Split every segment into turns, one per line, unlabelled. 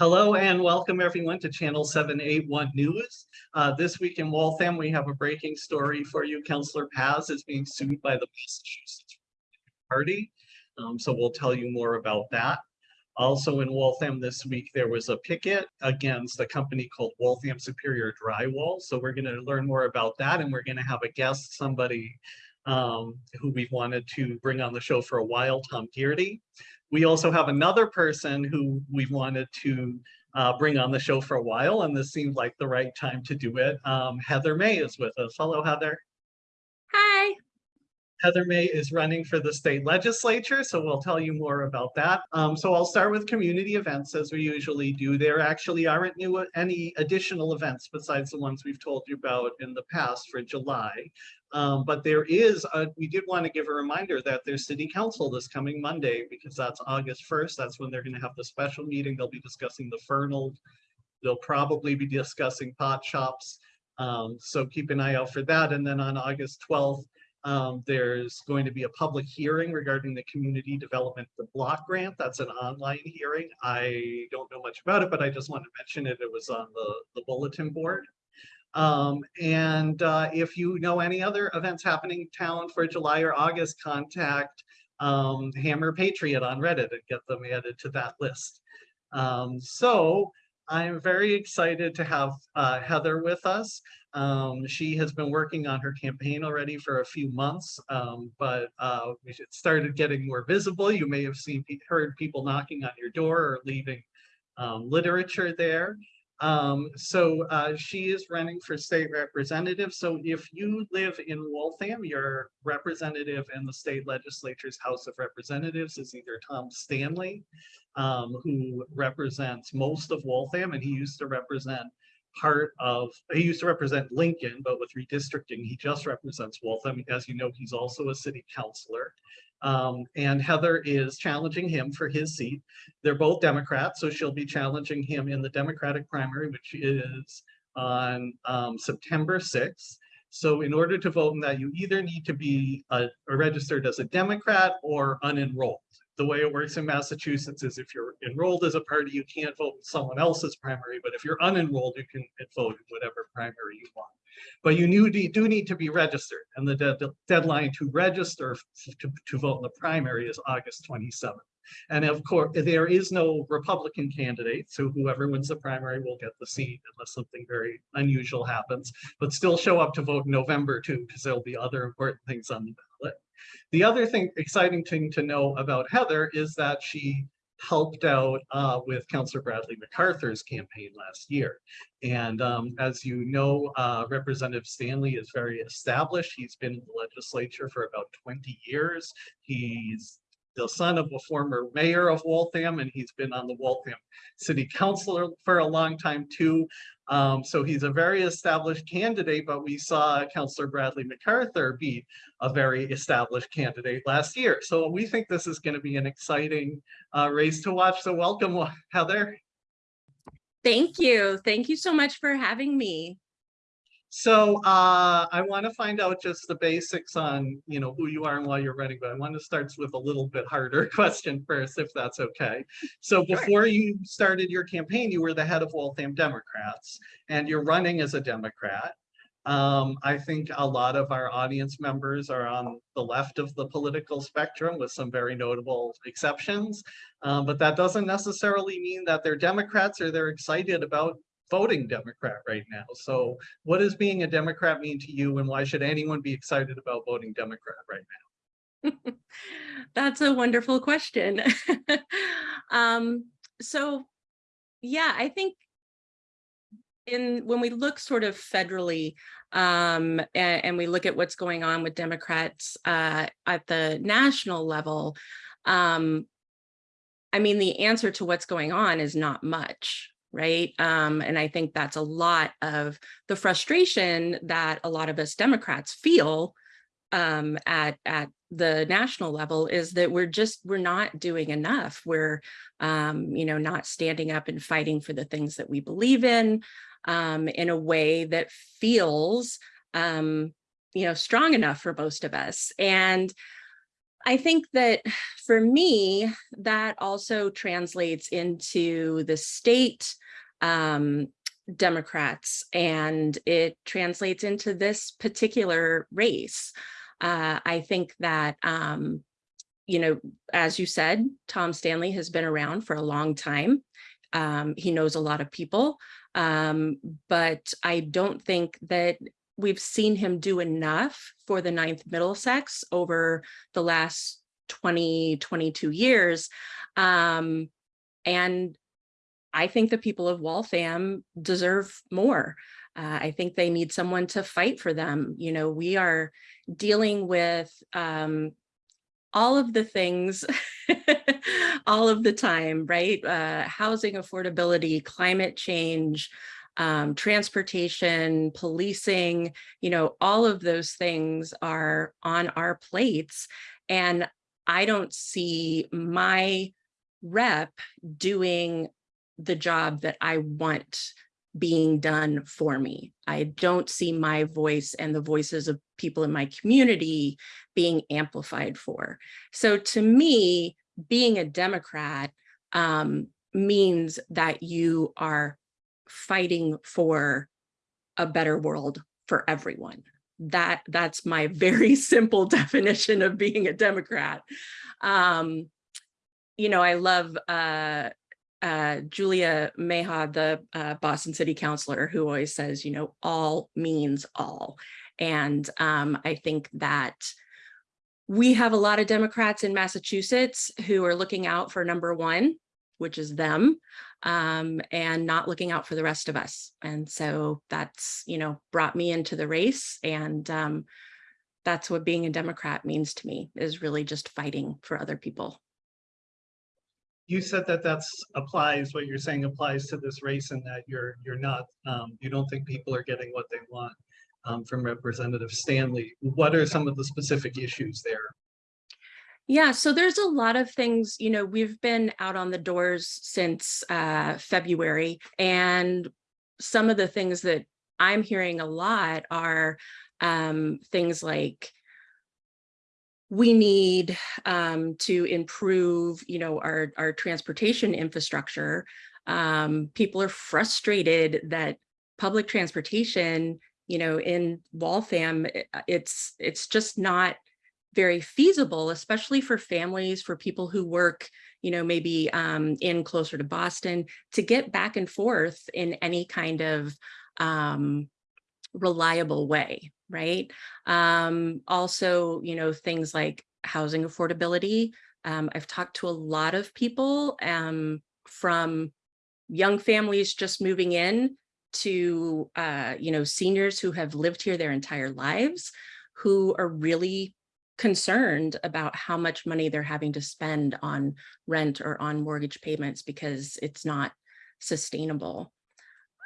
Hello and welcome everyone to Channel 781 News. Uh, this week in Waltham, we have a breaking story for you. Councillor Paz is being sued by the Massachusetts Party. Um, so we'll tell you more about that. Also in Waltham this week, there was a picket against a company called Waltham Superior Drywall. So we're going to learn more about that and we're going to have a guest, somebody um, who we've wanted to bring on the show for a while, Tom Gearty. We also have another person who we wanted to uh, bring on the show for a while, and this seemed like the right time to do it. Um, Heather May is with us. Hello, Heather.
Hi.
Heather May is running for the state legislature, so we'll tell you more about that. Um, so I'll start with community events as we usually do. There actually aren't new any additional events besides the ones we've told you about in the past for July. Um, but there is, a, we did want to give a reminder that there's city council this coming Monday because that's August 1st. That's when they're going to have the special meeting. They'll be discussing the Fernald. They'll probably be discussing pot shops. Um, so keep an eye out for that. And then on August 12th, um, there's going to be a public hearing regarding the community development the block grant. That's an online hearing. I don't know much about it, but I just want to mention it. It was on the, the bulletin board. Um, and uh, if you know any other events happening in town for July or August, contact um, Hammer Patriot on Reddit and get them added to that list. Um, so I'm very excited to have uh, Heather with us. Um, she has been working on her campaign already for a few months, um, but uh, it started getting more visible. You may have seen heard people knocking on your door or leaving um, literature there. Um, so uh, she is running for state representative. So if you live in Waltham, your representative in the state legislature's House of Representatives is either Tom Stanley, um, who represents most of Waltham, and he used to represent part of, he used to represent Lincoln, but with redistricting, he just represents Waltham. As you know, he's also a city councilor. Um, and Heather is challenging him for his seat. They're both Democrats, so she'll be challenging him in the Democratic primary, which is on um, September 6th. So in order to vote in that, you either need to be a, a registered as a Democrat or unenrolled the way it works in Massachusetts is if you're enrolled as a party, you can't vote in someone else's primary, but if you're unenrolled, you can vote in whatever primary you want. But you do need to be registered, and the de deadline to register to, to vote in the primary is August 27th. And of course, there is no Republican candidate, so whoever wins the primary will get the seat unless something very unusual happens, but still show up to vote in November too, because there'll be other important things on the ballot. The other thing, exciting thing to know about Heather is that she helped out uh, with Councillor Bradley MacArthur's campaign last year. And um, as you know, uh, Representative Stanley is very established. He's been in the legislature for about 20 years. He's the son of a former mayor of Waltham, and he's been on the Waltham City Council for a long time too. Um, so he's a very established candidate, but we saw Councillor Bradley MacArthur be a very established candidate last year. So we think this is going to be an exciting uh, race to watch. So welcome, Heather.
Thank you. Thank you so much for having me.
So uh, I want to find out just the basics on, you know, who you are and why you're running, but I want to start with a little bit harder question first, if that's okay. So before you started your campaign, you were the head of Waltham Democrats, and you're running as a Democrat. Um, I think a lot of our audience members are on the left of the political spectrum with some very notable exceptions, um, but that doesn't necessarily mean that they're Democrats or they're excited about voting Democrat right now. So what does being a Democrat mean to you and why should anyone be excited about voting Democrat right now?
That's a wonderful question. um, so yeah, I think in when we look sort of federally um, and, and, we look at what's going on with Democrats uh, at the national level, um, I mean, the answer to what's going on is not much, right? Um, and I think that's a lot of the frustration that a lot of us Democrats feel um, at, at the national level is that we're just, we're not doing enough. We're, um, you know, not standing up and fighting for the things that we believe in um, in a way that feels, um, you know, strong enough for most of us. And I think that for me, that also translates into the state um, Democrats and it translates into this particular race. Uh, I think that, um, you know, as you said, Tom Stanley has been around for a long time. Um, he knows a lot of people, um, but I don't think that we've seen him do enough for the Ninth Middlesex over the last 20, 22 years. Um, and I think the people of Waltham deserve more. Uh, I think they need someone to fight for them. You know, we are dealing with um, all of the things all of the time, right? Uh, housing affordability, climate change, um, transportation, policing, you know, all of those things are on our plates. And I don't see my rep doing the job that I want being done for me. I don't see my voice and the voices of people in my community being amplified for. So to me, being a Democrat um, means that you are fighting for a better world for everyone. That that's my very simple definition of being a Democrat. Um, you know, I love uh, uh, Julia Mejia, the uh, Boston City Councilor, who always says, you know, all means all. And um, I think that we have a lot of Democrats in Massachusetts who are looking out for number one, which is them, um, and not looking out for the rest of us. And so that's, you know, brought me into the race. And um, that's what being a Democrat means to me is really just fighting for other people.
You said that that's applies, what you're saying applies to this race and that you're, you're not, um, you don't think people are getting what they want um, from Representative Stanley. What are some of the specific issues there?
Yeah, so there's a lot of things, you know, we've been out on the doors since uh, February, and some of the things that I'm hearing a lot are um, things like we need um, to improve, you know, our, our transportation infrastructure. Um, people are frustrated that public transportation, you know, in Waltham, it's it's just not very feasible, especially for families, for people who work, you know, maybe um, in closer to Boston, to get back and forth in any kind of um, reliable way, right? Um, also, you know, things like housing affordability. Um, I've talked to a lot of people um, from young families just moving in to, uh, you know, seniors who have lived here their entire lives, who are really concerned about how much money they're having to spend on rent or on mortgage payments because it's not sustainable.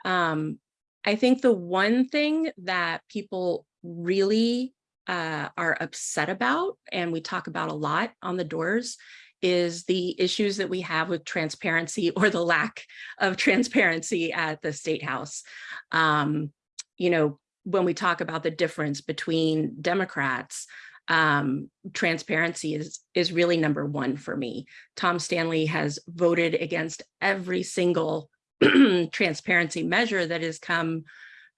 Um, I think the one thing that people really uh, are upset about, and we talk about a lot on the doors, is the issues that we have with transparency or the lack of transparency at the State House. Um, you know, when we talk about the difference between Democrats, um, transparency is, is really number one for me. Tom Stanley has voted against every single transparency measure that has come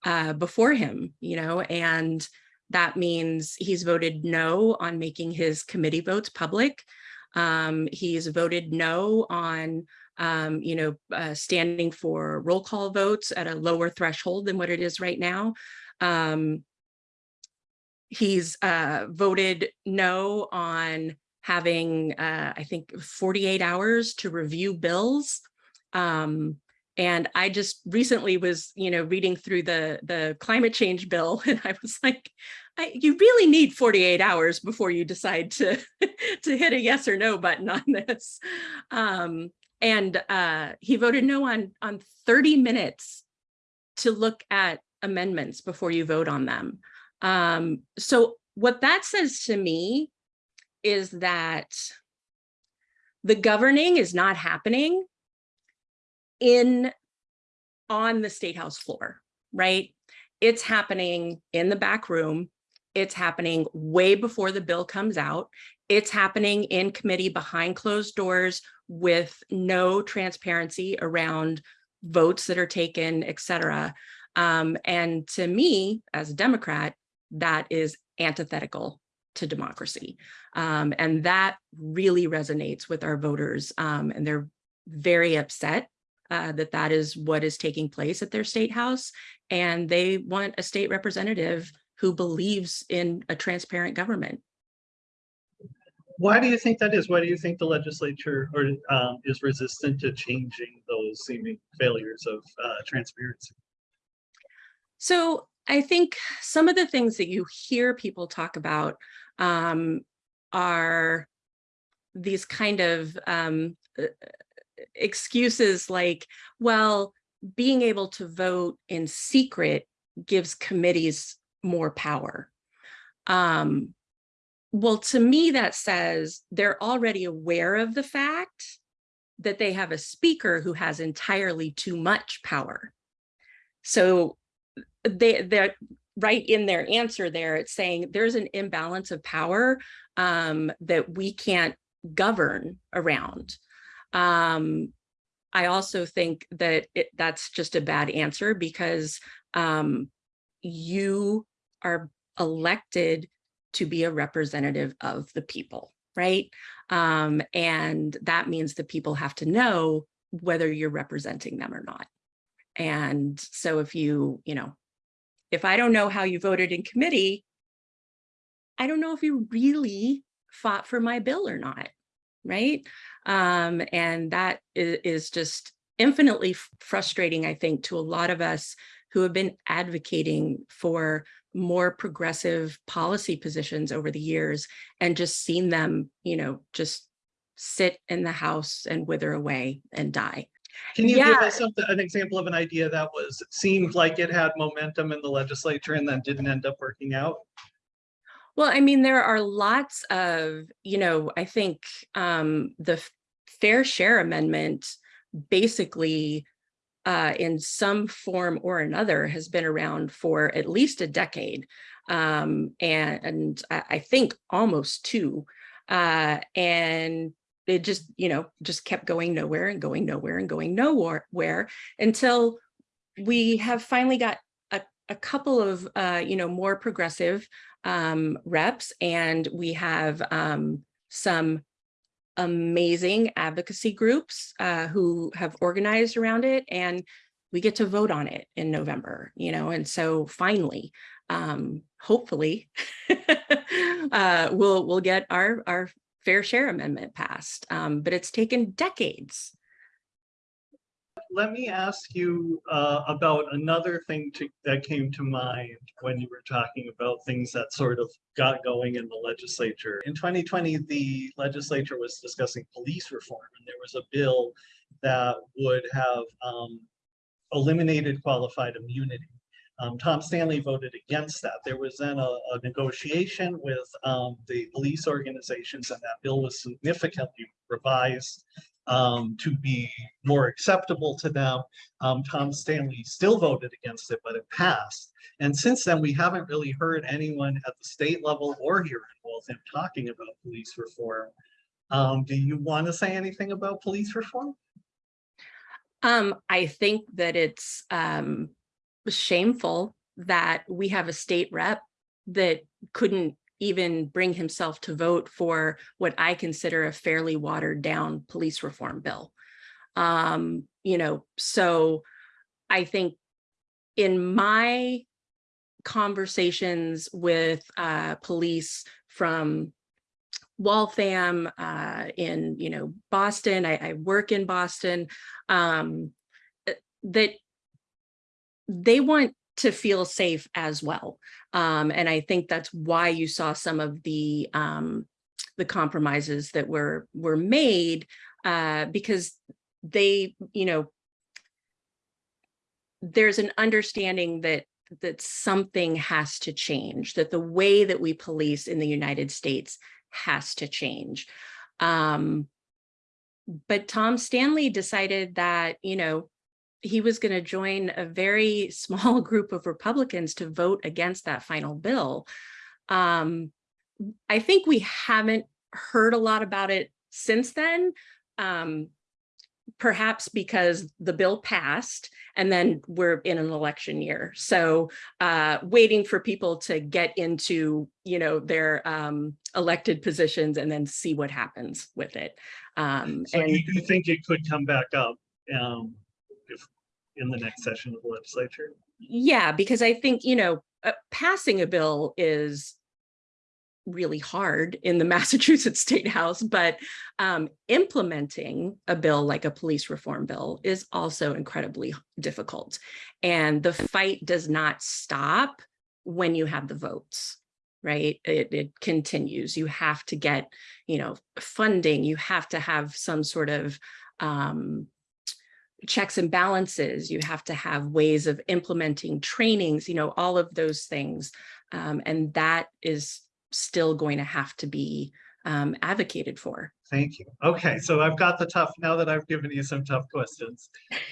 uh, before him, you know, and that means he's voted no on making his committee votes public. Um, he's voted no on, um, you know, uh, standing for roll call votes at a lower threshold than what it is right now. Um, he's uh, voted no on having, uh, I think, 48 hours to review bills. Um, and I just recently was, you know, reading through the the climate change bill, and I was like, I, you really need 48 hours before you decide to to hit a yes or no button on this. Um, and uh, he voted no on on 30 minutes to look at amendments before you vote on them. Um, so what that says to me is that the governing is not happening in on the state house floor, right? It's happening in the back room. It's happening way before the bill comes out. it's happening in committee behind closed doors with no transparency around votes that are taken, et cetera. Um, and to me, as a Democrat, that is antithetical to democracy. Um, and that really resonates with our voters. Um, and they're very upset uh, that that is what is taking place at their state house. And they want a state representative who believes in a transparent government.
Why do you think that is? Why do you think the legislature or um, is resistant to changing those seeming failures of uh, transparency?
So I think some of the things that you hear people talk about um, are these kind of um, uh, excuses like, well, being able to vote in secret gives committees more power. Um, well, to me, that says they're already aware of the fact that they have a speaker who has entirely too much power. So they, they're right in their answer there, it's saying there's an imbalance of power um, that we can't govern around. Um, I also think that it, that's just a bad answer because um, you are elected to be a representative of the people, right? Um, and that means the people have to know whether you're representing them or not. And so if you, you know, if I don't know how you voted in committee, I don't know if you really fought for my bill or not, right? Um, and that is, is just infinitely frustrating, I think, to a lot of us who have been advocating for more progressive policy positions over the years and just seen them, you know, just sit in the house and wither away and die.
Can you give us an example of an idea that was, seemed like it had momentum in the legislature and then didn't end up working out?
Well, I mean, there are lots of, you know, I think um, the Fair Share Amendment basically uh, in some form or another has been around for at least a decade. Um, and, and I, think almost two. Uh, and it just, you know, just kept going nowhere and going nowhere and going nowhere where until we have finally got a, couple of, uh, you know, more progressive um, reps and we have um, some amazing advocacy groups uh, who have organized around it and we get to vote on it in November, you know, and so finally, um, hopefully, uh, we'll we'll get our our fair share amendment passed. Um, but it's taken decades.
Let me ask you uh, about another thing to, that came to mind when you were talking about things that sort of got going in the legislature. In 2020, the legislature was discussing police reform, and there was a bill that would have um, eliminated qualified immunity. Um, Tom Stanley voted against that. There was then a, a negotiation with um, the police organizations, and that bill was significantly revised um, to be more acceptable to them. Um, Tom Stanley still voted against it, but it passed. And since then, we haven't really heard anyone at the state level or here in Waltham talking about police reform. Um, do you want to say anything about police reform?
Um, I think that it's um, shameful that we have a state rep that couldn't even bring himself to vote for what I consider a fairly watered down police reform bill. Um, you know, so I think in my conversations with uh, police from Waltham, uh, in, you know, Boston, I, I work in Boston, um, that they want to feel safe as well. Um, and I think that's why you saw some of the um, the compromises that were were made uh, because they, you know, there's an understanding that that something has to change, that the way that we police in the United States has to change. Um, but Tom Stanley decided that, you know, he was going to join a very small group of Republicans to vote against that final bill. Um, I think we haven't heard a lot about it since then. Um, perhaps because the bill passed and then we're in an election year. So uh, waiting for people to get into, you know, their um, elected positions and then see what happens with it. Um,
So
and
you do think it could come back up um, in the next session of the legislature?
yeah, because I think, you know, uh, passing a bill is really hard in the Massachusetts State House, but um, implementing a bill like a police reform bill is also incredibly difficult. And the fight does not stop when you have the votes, right? It, it continues. You have to get, you know, funding. You have to have some sort of um, checks and balances. You have to have ways of implementing trainings, you know, all of those things. Um, and that is still going to have to be um, advocated for.
Thank you. Okay, so I've got the tough, now that I've given you some tough questions.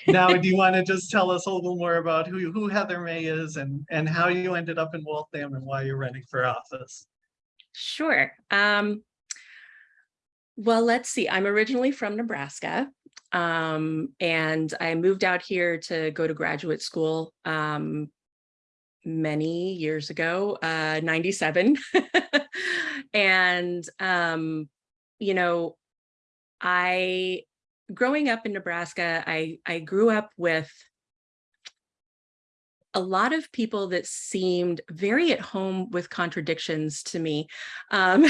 Now, do you want to just tell us a little more about who, who Heather May is and, and how you ended up in Waltham and why you're running for office?
Sure. Um, well, let's see. I'm originally from Nebraska, um, and I moved out here to go to graduate school um, many years ago, uh, 97. and, um, you know, I, growing up in Nebraska, I, I grew up with a lot of people that seemed very at home with contradictions to me, um,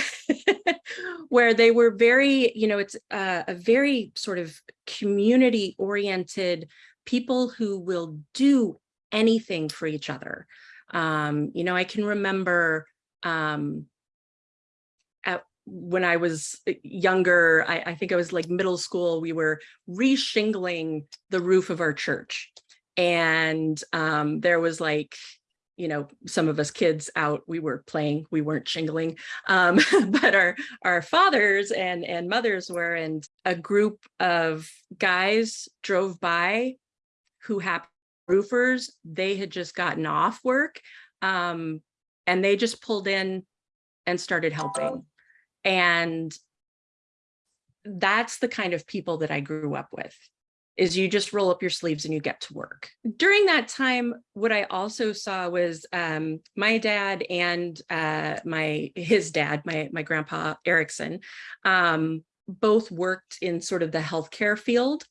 where they were very, you know, it's a, a very sort of community oriented people who will do anything for each other. Um, you know, I can remember um, at, when I was younger, I, I think I was like middle school, we were re-shingling the roof of our church. And um, there was like, you know, some of us kids out, we were playing, we weren't shingling, um, but our, our fathers and, and mothers were, and a group of guys drove by who happened roofers, they had just gotten off work um, and they just pulled in and started helping. And that's the kind of people that I grew up with is you just roll up your sleeves and you get to work. During that time, what I also saw was um, my dad and uh, my his dad, my, my grandpa Erickson, um, both worked in sort of the healthcare field.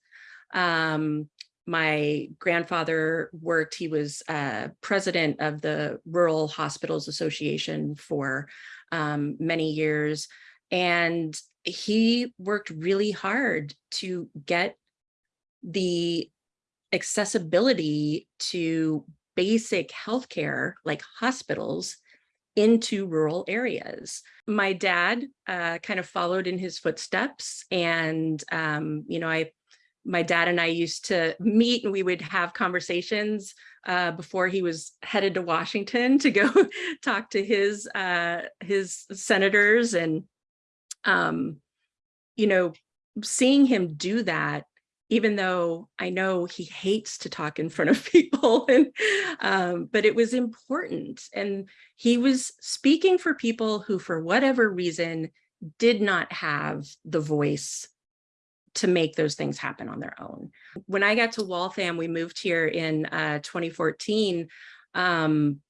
Um, my grandfather worked, he was uh, president of the Rural Hospitals Association for um, many years. And he worked really hard to get the accessibility to basic healthcare like hospitals into rural areas. My dad uh, kind of followed in his footsteps and, um, you know, I my dad and I used to meet and we would have conversations uh, before he was headed to Washington to go talk to his uh, his senators and um, you know seeing him do that even though I know he hates to talk in front of people and um, but it was important and he was speaking for people who for whatever reason did not have the voice to make those things happen on their own. When I got to Waltham, we moved here in uh, 2014. Um,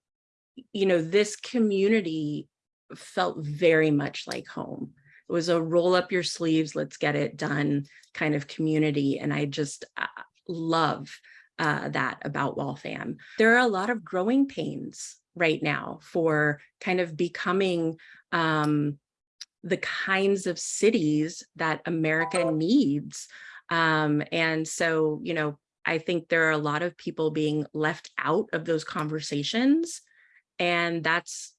you know, this community felt very much like home. It was a roll up your sleeves, let's get it done kind of community. And I just uh, love uh, that about Waltham. There are a lot of growing pains right now for kind of becoming um, the kinds of cities that America needs. Um, and so, you know, I think there are a lot of people being left out of those conversations. And that's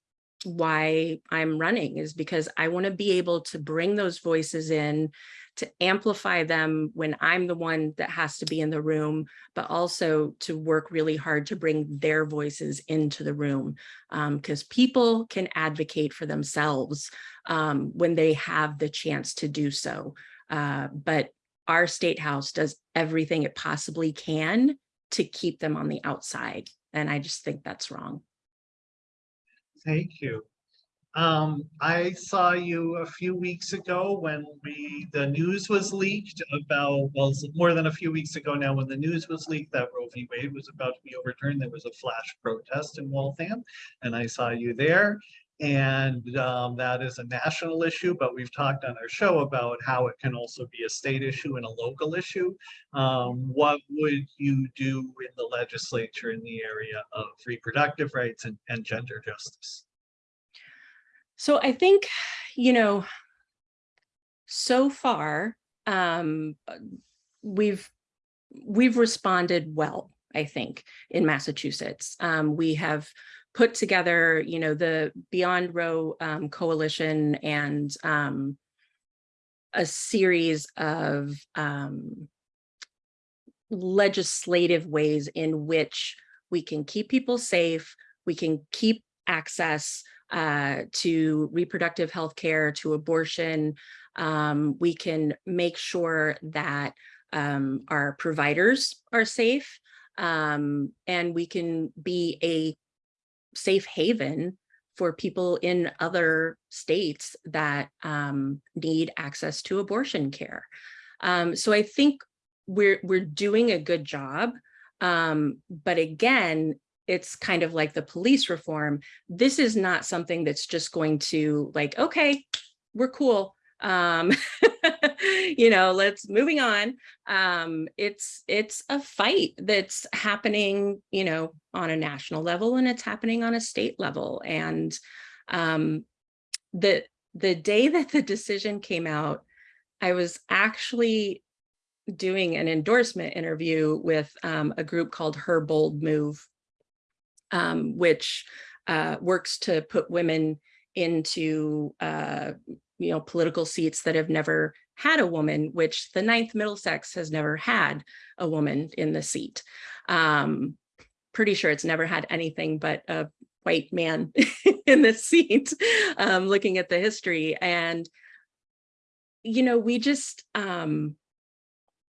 why I'm running is because I want to be able to bring those voices in to amplify them when I'm the one that has to be in the room, but also to work really hard to bring their voices into the room because um, people can advocate for themselves um, when they have the chance to do so. Uh, but our state house does everything it possibly can to keep them on the outside. And I just think that's wrong.
Thank you. Um, I saw you a few weeks ago when we, the news was leaked about, well, more than a few weeks ago now, when the news was leaked that Roe v. Wade was about to be overturned, there was a flash protest in Waltham, and I saw you there. And um, that is a national issue, but we've talked on our show about how it can also be a state issue and a local issue. Um, what would you do in the legislature in the area of reproductive rights and, and gender justice?
So I think, you know, so far, um, we've we've responded well, I think, in Massachusetts. Um, we have put together, you know, the Beyond Roe um, coalition and um, a series of um, legislative ways in which we can keep people safe, we can keep access uh, to reproductive health care, to abortion. Um, we can make sure that um, our providers are safe um, and we can be a safe haven for people in other states that um, need access to abortion care. Um, so I think we're we're doing a good job. Um, but again, it's kind of like the police reform. This is not something that's just going to like, okay, we're cool. You know, let's moving on. Um, it's it's a fight that's happening, you know, on a national level and it's happening on a state level. And um, the the day that the decision came out, I was actually doing an endorsement interview with um, a group called Her Bold Move um, which uh, works to put women into uh, you know political seats that have never had a woman, which the ninth Middlesex has never had a woman in the seat. Um, pretty sure it's never had anything but a white man in the seat, um, looking at the history. And, you know, we just, um,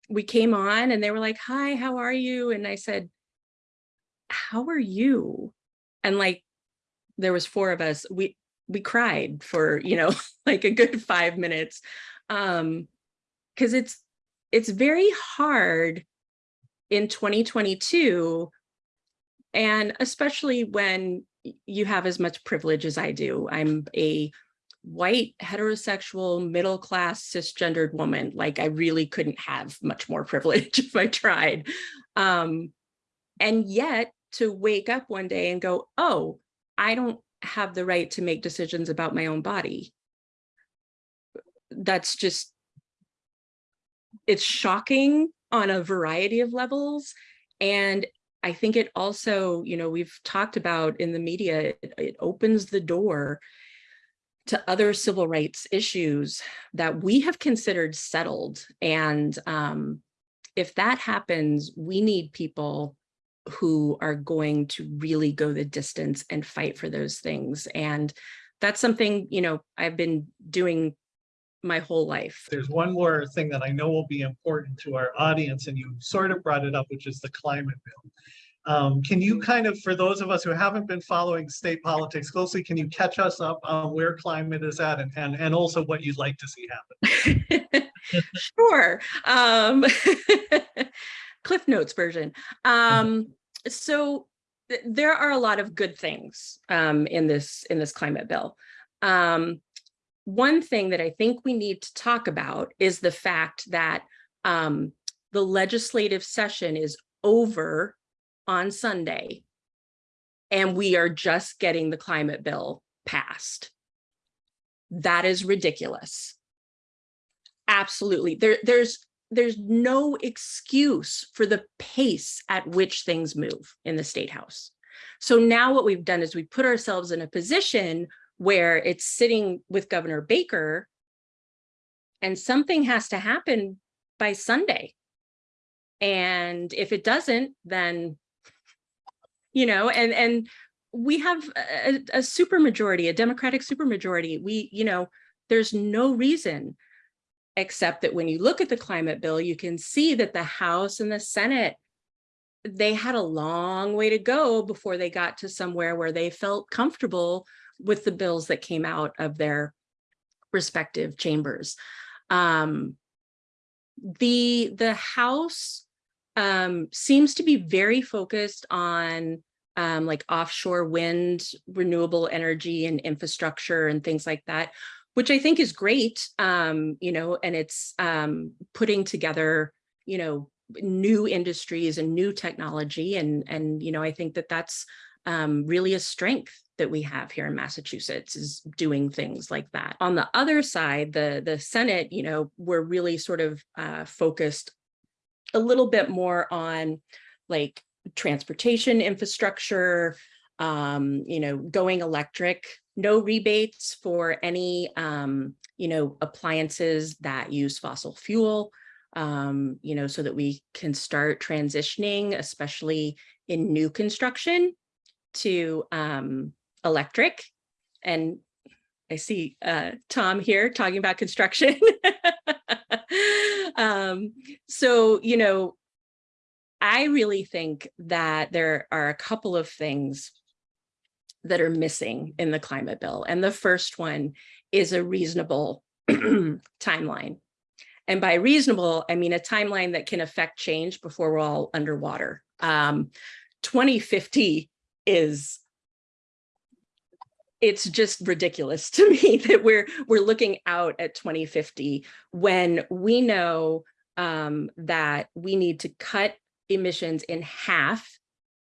we came on and they were like, hi, how are you? And I said, how are you? And like, there was four of us, we, we cried for, you know, like a good five minutes. Um, cause it's, it's very hard in 2022. And especially when you have as much privilege as I do, I'm a white heterosexual middle class cisgendered woman like i really couldn't have much more privilege if i tried um and yet to wake up one day and go, oh, I don't have the right to make decisions about my own body. That's just, it's shocking on a variety of levels. And I think it also, you know, we've talked about in the media, it, it opens the door to other civil rights issues that we have considered settled. And um, if that happens, we need people who are going to really go the distance and fight for those things. And that's something, you know, I've been doing my whole life.
There's one more thing that I know will be important to our audience, and you sort of brought it up, which is the climate bill. Um, can you kind of, for those of us who haven't been following state politics closely, can you catch us up on where climate is at and, and, and also what you'd like to see happen?
sure. Um, Cliff Notes version. Um, so th there are a lot of good things um, in this in this climate bill. Um, one thing that I think we need to talk about is the fact that um, the legislative session is over on Sunday and we are just getting the climate bill passed. That is ridiculous. Absolutely. There, there's there's no excuse for the pace at which things move in the state house. So now what we've done is we put ourselves in a position where it's sitting with Governor Baker and something has to happen by Sunday. And if it doesn't, then, you know, and, and we have a, a super majority, a Democratic super majority. We, you know, there's no reason except that when you look at the climate bill, you can see that the House and the Senate, they had a long way to go before they got to somewhere where they felt comfortable with the bills that came out of their respective chambers. Um, the, the House um, seems to be very focused on um, like offshore wind, renewable energy and infrastructure and things like that, which I think is great, um, you know, and it's um, putting together, you know, new industries and new technology. And, and, you know, I think that that's um, really a strength that we have here in Massachusetts is doing things like that. On the other side, the, the Senate, you know, we're really sort of uh, focused a little bit more on like transportation infrastructure, um, you know, going electric, no rebates for any, um, you know, appliances that use fossil fuel, um, you know, so that we can start transitioning, especially in new construction to um, electric. And I see uh, Tom here talking about construction. um, so, you know, I really think that there are a couple of things that are missing in the climate bill. And the first one is a reasonable timeline. And by reasonable, I mean a timeline that can affect change before we're all underwater. Um, 2050 is it's just ridiculous to me that we're we're looking out at 2050 when we know um, that we need to cut emissions in half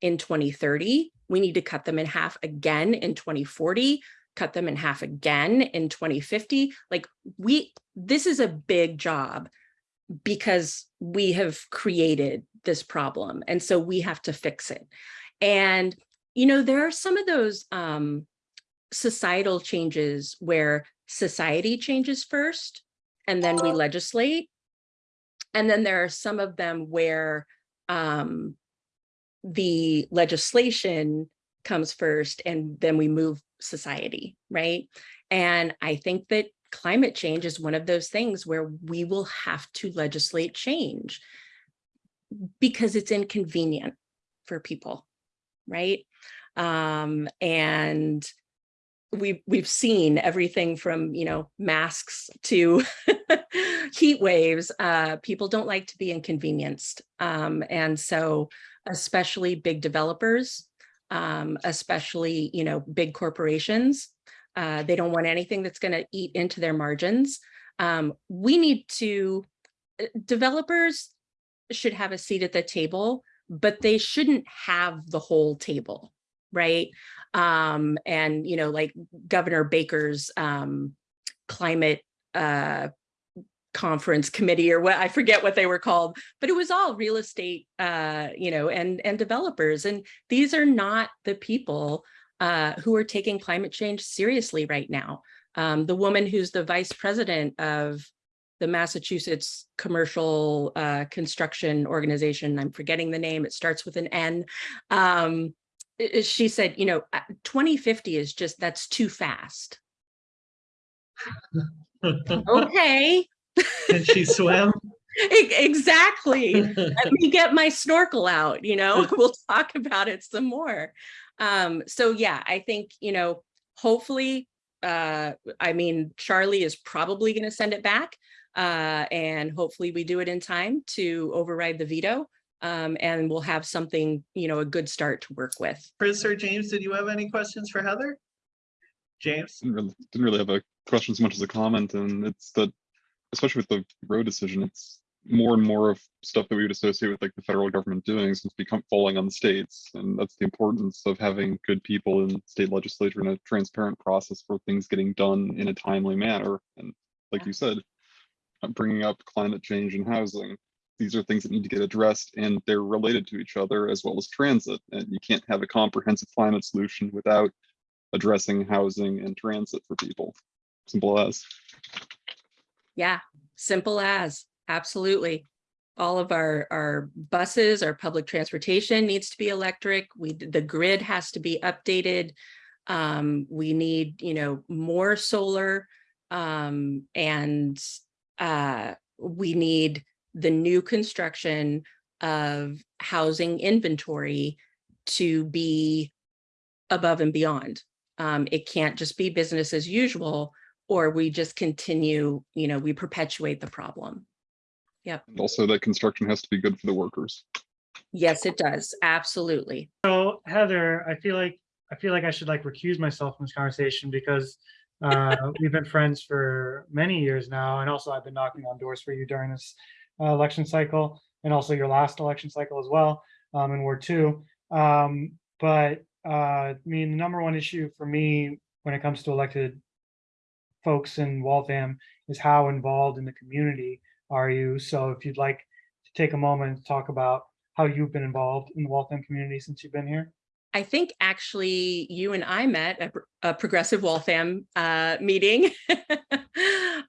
in 2030. We need to cut them in half again in 2040, cut them in half again in 2050. Like we, this is a big job because we have created this problem. And so we have to fix it. And, you know, there are some of those um, societal changes where society changes first and then we legislate. And then there are some of them where um, the legislation comes first and then we move society, right? And I think that climate change is one of those things where we will have to legislate change because it's inconvenient for people, right? Um, and we've we've seen everything from you know masks to heat waves uh people don't like to be inconvenienced um and so especially big developers um especially you know big corporations uh they don't want anything that's going to eat into their margins um we need to uh, developers should have a seat at the table but they shouldn't have the whole table right um, and, you know, like Governor Baker's um, climate uh, conference committee or what I forget what they were called, but it was all real estate, uh, you know, and and developers. And these are not the people uh, who are taking climate change seriously right now. Um, the woman who's the vice president of the Massachusetts Commercial uh, Construction Organization, I'm forgetting the name, it starts with an N, um, she said, you know, uh, 2050 is just, that's too fast. okay.
Can she swim?
exactly. Let me get my snorkel out, you know, we'll talk about it some more. Um, so yeah, I think, you know, hopefully, uh, I mean, Charlie is probably going to send it back uh, and hopefully we do it in time to override the veto um, and we'll have something, you know, a good start to work with.
Chris or James, did you have any questions for Heather? James?
Didn't really, didn't really have a question as much as a comment, and it's that, especially with the Roe decision, it's more and more of stuff that we would associate with like the federal government doing since become falling on the states. And that's the importance of having good people in state legislature and a transparent process for things getting done in a timely manner. And like
Yeah.
you said, uh, bringing up climate change and housing, these are things that need to get addressed and they're related to each other as well as transit. And you can't have a comprehensive climate solution without addressing housing and transit for people. Simple as.
Yeah, simple as, absolutely. All of our, our buses, our public transportation needs to be electric. We, the grid has to be updated. Um, we need, you know, more solar. Um, and uh, we need the new construction of housing inventory to be above and beyond. um, it can't just be business as usual, or we just continue, you know, we perpetuate the problem.
And also that construction has to be good for the workers.
Yes, it does. Absolutely.
So Heather, I feel like, I feel like I should like recuse myself from this conversation because uh, we've been friends for many years now. And also I've been knocking on doors for you during this uh, election cycle and also your last election cycle as well um, in Ward two. Um, but uh, I mean, the number one issue for me when it comes to elected folks in Waltham is how involved in the community are you? So if you'd like to take a moment to talk about how you've been involved in the Waltham community since you've been here.
I think actually you and I met at a Progressive Waltham uh, meeting.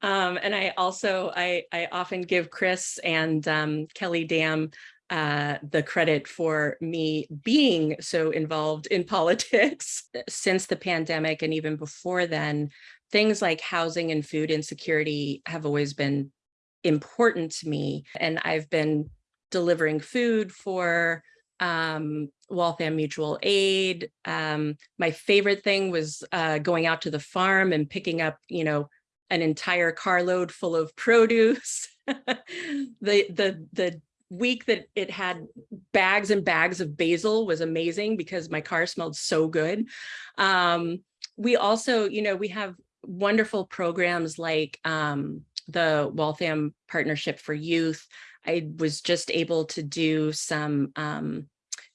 um, and I also, I, I often give Chris and um, Kelly Dam uh, the credit for me being so involved in politics since the pandemic and even before then, things like housing and food insecurity have always been important to me. And I've been delivering food for um, Waltham Mutual Aid. Um, my favorite thing was uh, going out to the farm and picking up, you know, an entire carload full of produce. the the the week that it had bags and bags of basil was amazing because my car smelled so good. Um, we also, you know, we have wonderful programs like um, the Waltham Partnership for Youth. I was just able to do some um,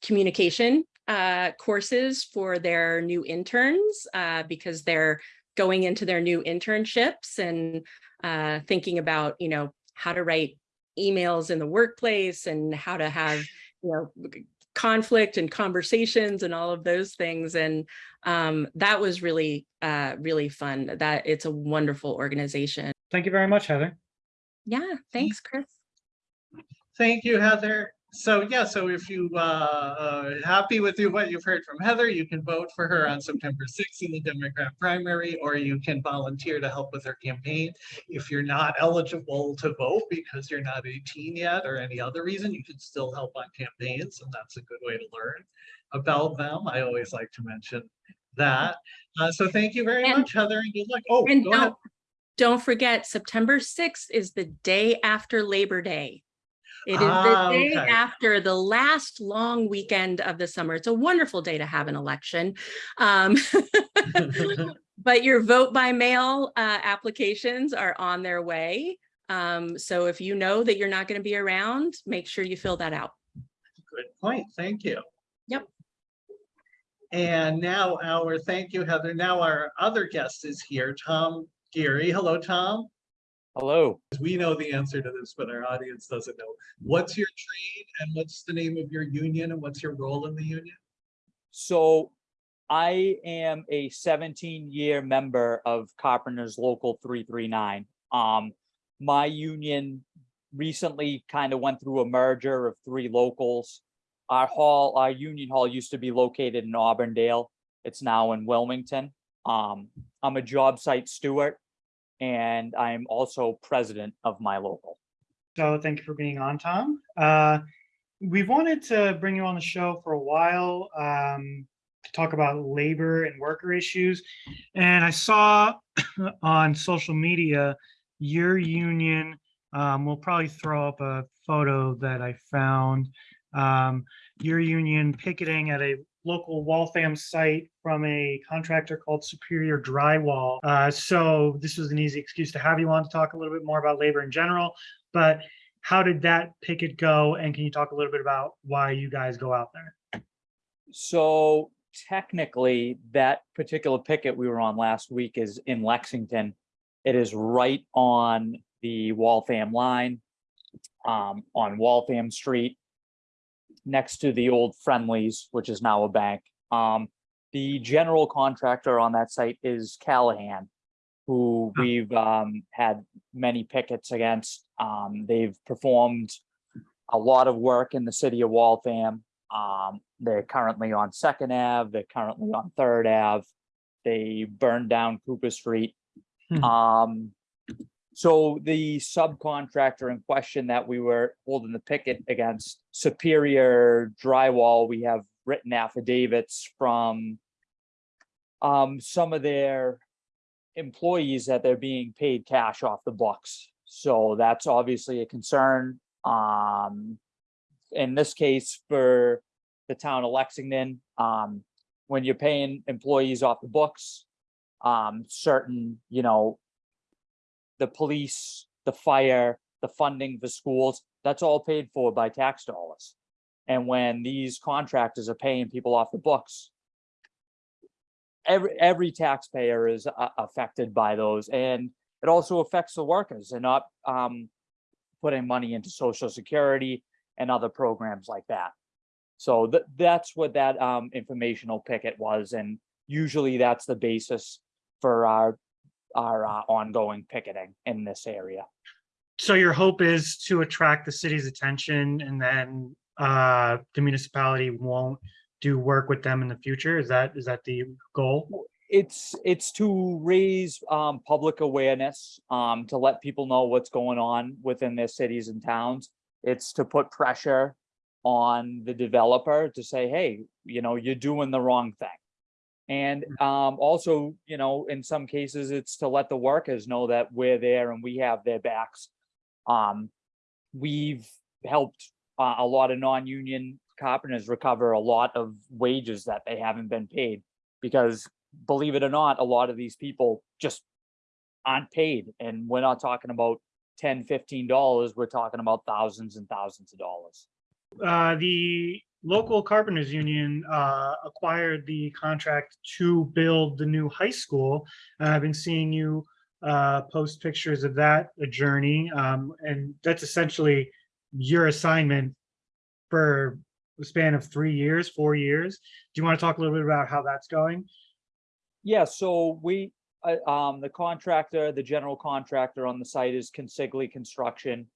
communication uh, courses for their new interns uh, because they're going into their new internships and uh, thinking about, you know, how to write emails in the workplace and how to have, you know, conflict and conversations and all of those things. And um, that was really, uh, really fun. That it's a wonderful organization.
Thank you very much, Heather.
Yeah, thanks, Chris.
Thank you, Heather. So yeah, so if you uh, uh happy with you what you've heard from Heather, you can vote for her on September 6th in the Democrat primary, or you can volunteer to help with her campaign. If you're not eligible to vote because you're not 18 yet or any other reason, you can still help on campaigns, and that's a good way to learn about them. I always like to mention that. Uh, so thank you very
And-
much, Heather, and good luck. Oh,
And
go ahead.
don't, don't forget, September 6th is the day after Labor Day. It is the
Ah,
day
okay.
after the last long weekend of the summer. It's a wonderful day to have an election. Um, But your vote by mail uh, applications are on their way. Um, So if you know that you're not going to be around, make sure you fill that out.
Good point, thank you.
Yep.
And now our, thank you, Heather. Now our other guest is here, Tom Geary. Hello, Tom.
Hello.
We know the answer to this, but our audience doesn't know. What's your trade and what's the name of your union and what's your role in the union?
So I am a 17 year member of Carpenters Local 339. Um, my union recently kind of went through a merger of three locals. Our hall, our union hall used to be located in Auburndale. It's now in Wilmington. Um, I'm a job site steward and I'm also president of my local.
So thank you for being on, Tom. Uh, we've wanted to bring you on the show for a while um, to talk about labor and worker issues. And I saw on social media, your union, um, we'll probably throw up a photo that I found. Um, your union picketing at a local Waltham site from a contractor called Superior Drywall. Uh, so this was an easy excuse to have you on to talk a little bit more about labor in general. But how did that picket go? And can you talk a little bit about why you guys go out there?
So technically, that particular picket we were on last week is in Lexington. It is right on the Waltham line, um, on Waltham Street, next to the old Friendlies, which is now a bank. Um, the general contractor on that site is Callahan, who we've, um, had many pickets against. Um, they've performed a lot of work in the city of Waltham. Um, they're currently on Second Ave, they're currently on Third Ave. They burned down Cooper Street.
Hmm.
Um, so the subcontractor in question that we were holding the picket against Superior Drywall, we have written affidavits from um, some of their employees that they're being paid cash off the books. So that's obviously a concern. Um, in this case, for the town of Lexington, um, when you're paying employees off the books, um, certain, you know, the police, the fire, the funding for schools, that's all paid for by tax dollars. And when these contractors are paying people off the books, every, every taxpayer is uh, affected by those and it also affects the workers and not, um, putting money into social security and other programs like that. So that, that's what that, um, informational picket was. And usually that's the basis for our, our, uh, ongoing picketing in this area.
So your hope is to attract the city's attention and then uh, the municipality won't do work with them in the future? Is that, is that the goal?
it's it's to raise um public awareness um to let people know what's going on within their cities and towns it's to put pressure on the developer to say hey you know you're doing the wrong thing and um also you know in some cases it's to let the workers know that we're there and we have their backs um we've helped uh, a lot of non-union carpenters recover a lot of wages that they haven't been paid because believe it or not, a lot of these people just aren't paid. And we're not talking about 10, 15 dollars. We're talking about thousands and thousands of dollars.
Uh, the local carpenters union uh, acquired the contract to build the new high school. And I've been seeing you uh, post pictures of that journey. Um, and that's essentially your assignment for a span of three years, four years. Do you want to talk a little bit about how that's going?
Yeah, so we, uh, um, the contractor, the general contractor on the site is Consigli Construction.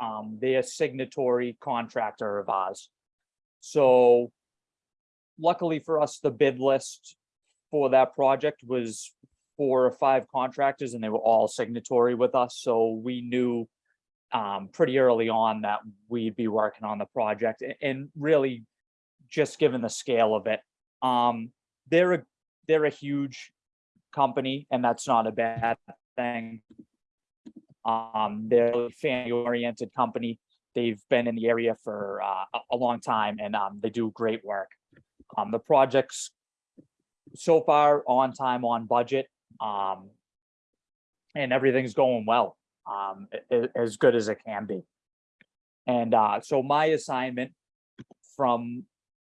Um, they're signatory contractor of ours. So luckily for us, the bid list for that project was four or five contractors and they were all signatory with us. So we knew um, pretty early on that we'd be working on the project and really just given the scale of it. Um, they're a they're a huge company and that's not a bad thing. Um, they're a family oriented company. They've been in the area for uh, a, long time and um, they do great work. Um, the project's so far on time, on budget. Um, and everything's going well, um, as good as it can be. And uh, so my assignment from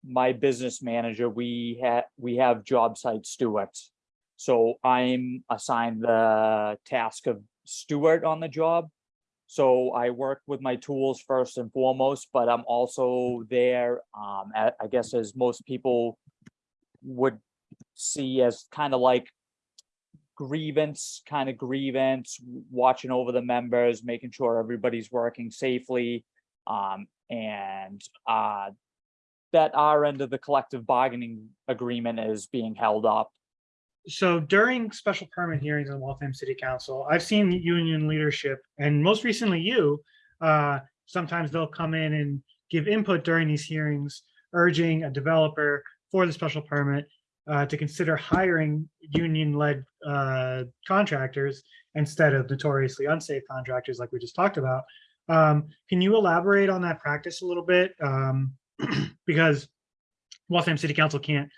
my business manager, we had, we have job site stewards. So I'm assigned the task of steward on the job. So I work with my tools first and foremost, but I'm also there, um, a- I guess as most people would see as kind of like grievance, kind of grievance, watching over the members, making sure everybody's working safely. Um, and, uh, that our end of the collective bargaining agreement is being held up.
So during special permit hearings in Waltham City Council, I've seen union leadership and most recently you, uh, sometimes they'll come in and give input during these hearings, urging a developer for the special permit uh, to consider hiring union-led uh, contractors instead of notoriously unsafe contractors like we just talked about. Um, Can you elaborate on that practice a little bit? Um, Because Waltham City Council can't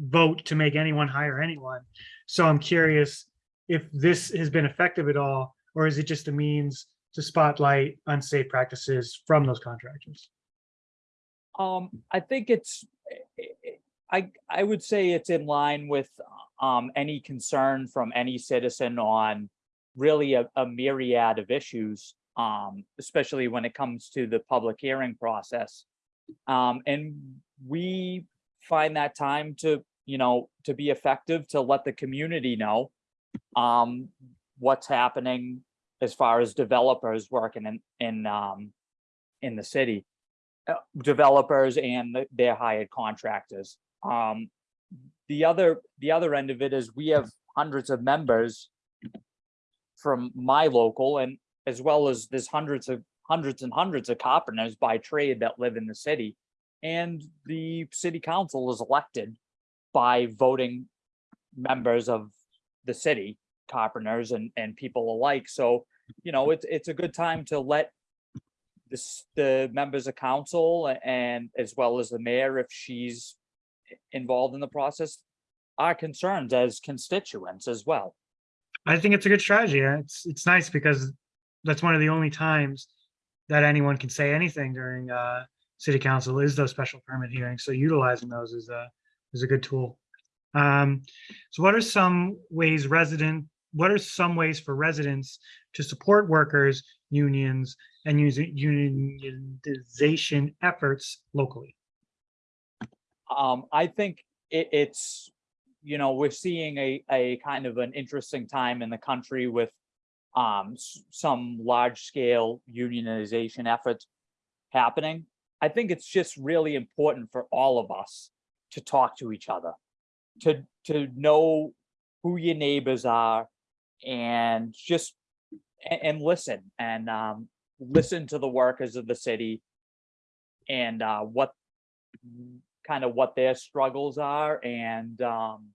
vote to make anyone hire anyone. So I'm curious if this has been effective at all, or is it just a means to spotlight unsafe practices from those contractors?
Um, I think it's, I, I would say it's in line with, um, any concern from any citizen on really a, a myriad of issues, um, especially when it comes to the public hearing process. Um, and we find that time to, you know, to be effective, to let the community know, um, what's happening as far as developers working in, in, um, in the city uh, developers and their hired contractors. Um, the other, the other end of it is we have hundreds of members from my local and as well as there's hundreds of, hundreds and hundreds of carpenters by trade that live in the city. And the city council is elected by voting members of the city, carpenters and, and people alike. So, you know, it's, it's a good time to let this, the members of council and as well as the mayor, if she's involved in the process, our concerns as constituents as well.
I think it's a good strategy. It's, it's nice because that's one of the only times that anyone can say anything during, uh, city council is those special permit hearings. So utilizing those is a, is a good tool. Um, so what are some ways resident, what are some ways for residents to support workers, unions, and unionization efforts locally?
Um, I think it, it's, you know, we're seeing a, a kind of an interesting time in the country with um, some large scale unionization efforts happening. I think it's just really important for all of us to talk to each other, to, to know who your neighbors are and just, and, and listen and, um, listen to the workers of the city and, uh, what kind of what their struggles are and, um,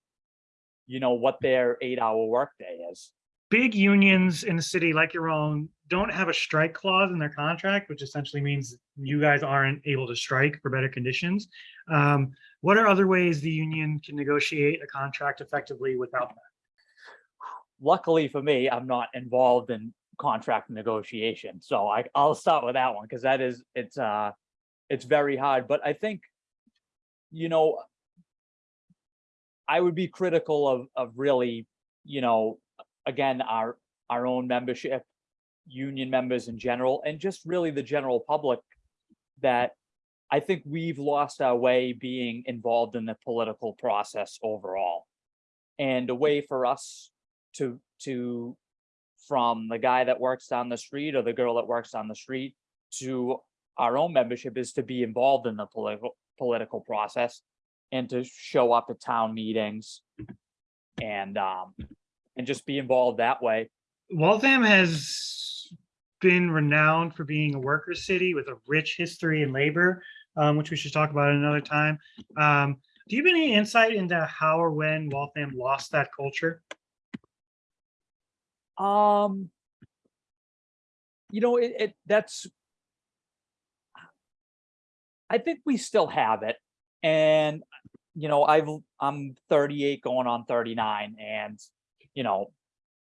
you know, what their eight hour workday is.
big unions in the city like your own don't have a strike clause in their contract, which essentially means you guys aren't able to strike for better conditions. Um, what are other ways the union can negotiate a contract effectively without that?
Luckily for me, I'm not involved in contract negotiation, so I, I'll start with that one, because that is, it's, uh, it's very hard, but I think, you know, I would be critical of, of really, you know, again, our, our own membership, union members in general, and just really the general public that I think we've lost our way being involved in the political process overall. And a way for us to, to, from the guy that works down the street or the girl that works down the street to our own membership is to be involved in the political, political process and to show up at town meetings and, um, and just be involved that way.
Waltham has been renowned for being a worker city with a rich history in labor, um, which we should talk about another time. Um, do you have any insight into how or when Waltham lost that culture?
Um, you know, it, it, that's. I think we still have it. And, you know, I've, I'm thirty-eight going on thirty-nine and, you know,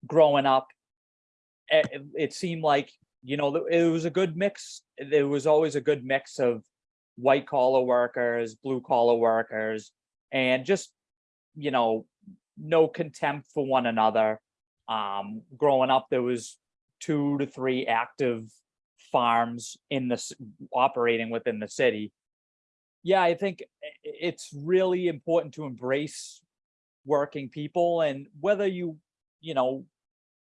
growing up. It, it- seemed like, you know, it was a good mix. There was always a good mix of white collar workers, blue collar workers, and just, you know, no contempt for one another um growing up there was two to three active farms in this operating within the city yeah i think it's really important to embrace working people and whether you you know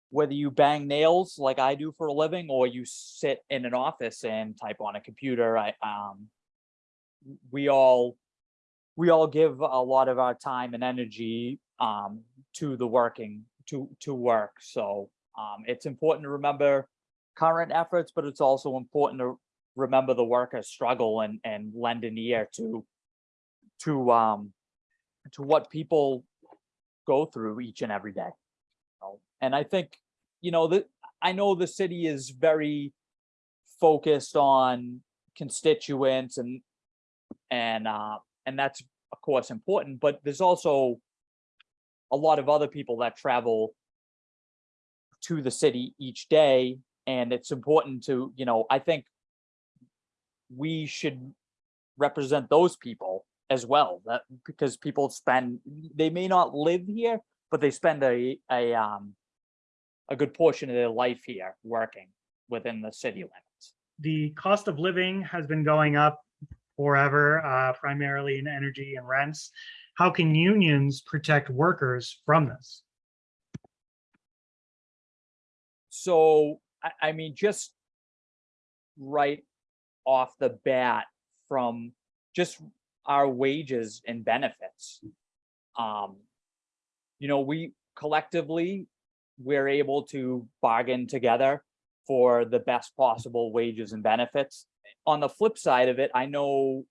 whether you bang nails like i do for a living or you sit in an office and type on a computer i um we all we all give a lot of our time and energy um to the working to to work. So um it's important to remember current efforts but it's also important to remember the workers struggle and and lend an ear to to um to what people go through each and every day. So, and i think you know that i know the city is very focused on constituents and and uh and that's of course important but there's also a lot of other people that travel to the city each day and it's important to you know i think we should represent those people as well that because people spend they may not live here but they spend a a um a good portion of their life here working within the city limits
The cost of living has been going up forever, uh, primarily in energy and rents. How can unions protect workers from this?
So, I, I mean, just right off the bat from just our wages and benefits. Um, you know, we collectively, we're able to bargain together for the best possible wages and benefits. On the flip side of it, I know,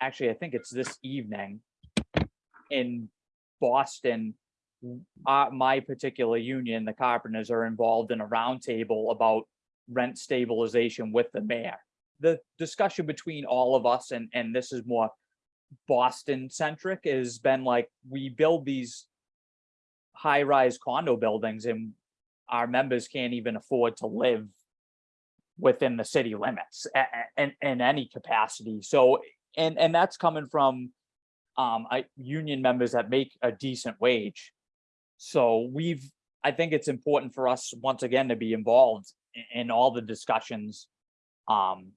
actually, I think it's this evening in Boston, uh, my particular union, the carpenters are involved in a roundtable about rent stabilization with the mayor. The discussion between all of us, and, and this is more Boston centric, has been like, we build these high-rise condo buildings and our members can't even afford to live within the city limits in, in any capacity. So, and, and that's coming from um, I, union members that make a decent wage. So we've, I think it's important for us, once again, to be involved i- in all the discussions um,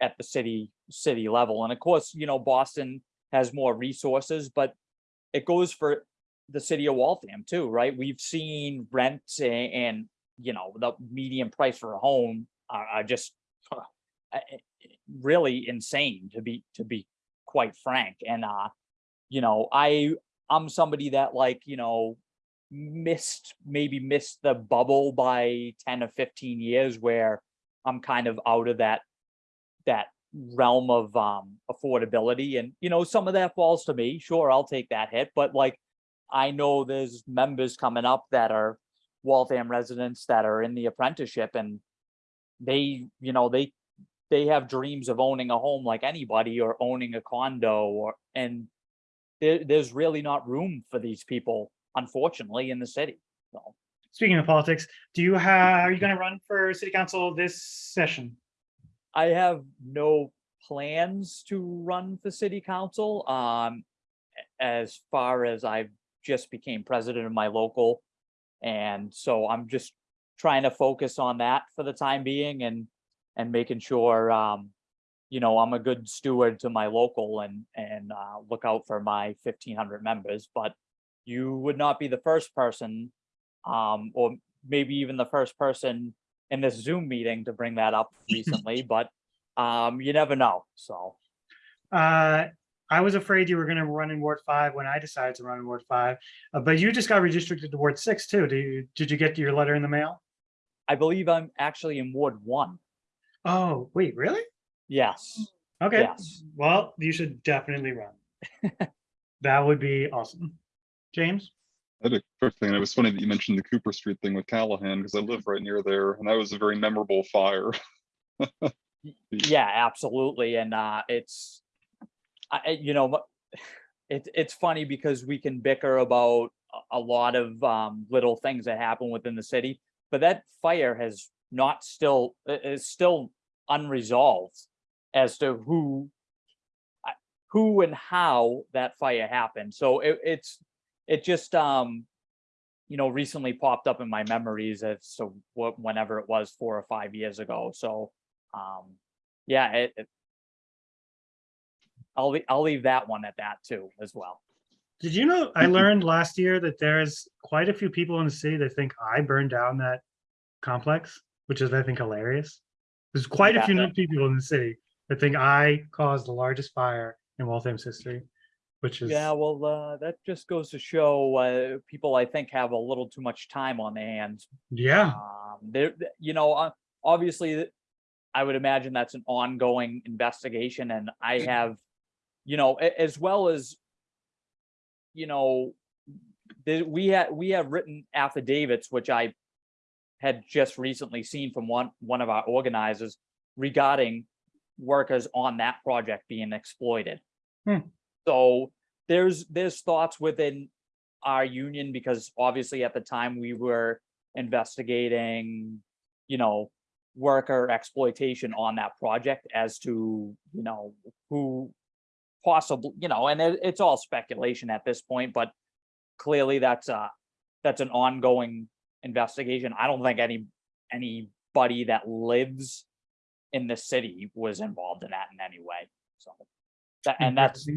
at the city, city level. And of course, you know, Boston has more resources, but it goes for the city of Waltham too, right? We've seen rents a- and, you know, the median price for a home are, are just uh, really insane to be, to be quite frank. And, uh, you know, I, I'm somebody that like, you know, missed, maybe missed the bubble by ten or fifteen years where I'm kind of out of that, that realm of, um, affordability. And, you know, some of that falls to me. Sure, I'll take that hit, but like, I know there's members coming up that are Waltham residents that are in the apprenticeship and they, you know, they, they have dreams of owning a home like anybody or owning a condo or, and there, there's really not room for these people, unfortunately, in the city. So
Speaking of politics, do you have, are you going to run for city council this session?
I have no plans to run for city council. Um, as far as I've just became president of my local. And so I'm just trying to focus on that for the time being and, and making sure, um, you know, I'm a good steward to my local and, and, uh, look out for my fifteen hundred members, but you would not be the first person, um, or maybe even the first person in this Zoom meeting to bring that up recently, but, um, you never know, so.
Uh, I was afraid you were going to run in Ward five when I decided to run in Ward five, uh, but you just got redistricted to Ward six too. Do you, did you get your letter in the mail?
I believe I'm actually in Ward one.
Oh, wait, really?
Yes,
Okay,
yes.
well, you should definitely run. That would be awesome. James?
I had a quick thing, it was funny that you mentioned the Cooper Street thing with Callahan, because I live right near there, and that was a very memorable fire.
Yeah, absolutely. And uh, it's, I, you know, it, it's funny because we can bicker about a- lot of um, little things that happen within the city, but that fire has not still, is still unresolved as to who, who and how that fire happened. So it, it's, it just, um, you know, recently popped up in my memories as so whenever it was four or five years ago. So, um, yeah, it, it- I'll, lea- I'll leave that one at that too, as well.
Did you know, I learned last year that there's quite a few people in the city that think I burned down that complex, which is, I think, hilarious. There's quite a few people in the city that think I caused the largest fire in Waltham's history, which is,
Yeah, well, uh, that just goes to show, uh, people I think have a little too much time on their hands.
yeah,
Um, there, you know, uh, obviously, I would imagine that's an ongoing investigation and I have, you know, as well as, you know, the, we had, we have written affidavits, which I had just recently seen from one, one of our organizers regarding workers on that project being exploited.
Hmm.
So there's, there's thoughts within our union because obviously at the time we were investigating, you know, worker exploitation on that project as to, you know, who possibly, you know, and it, it's all speculation at this point, but clearly that's a, that's an ongoing investigation. I don't think any, anybody that lives in the city was involved in that in any way, so. That, and that's.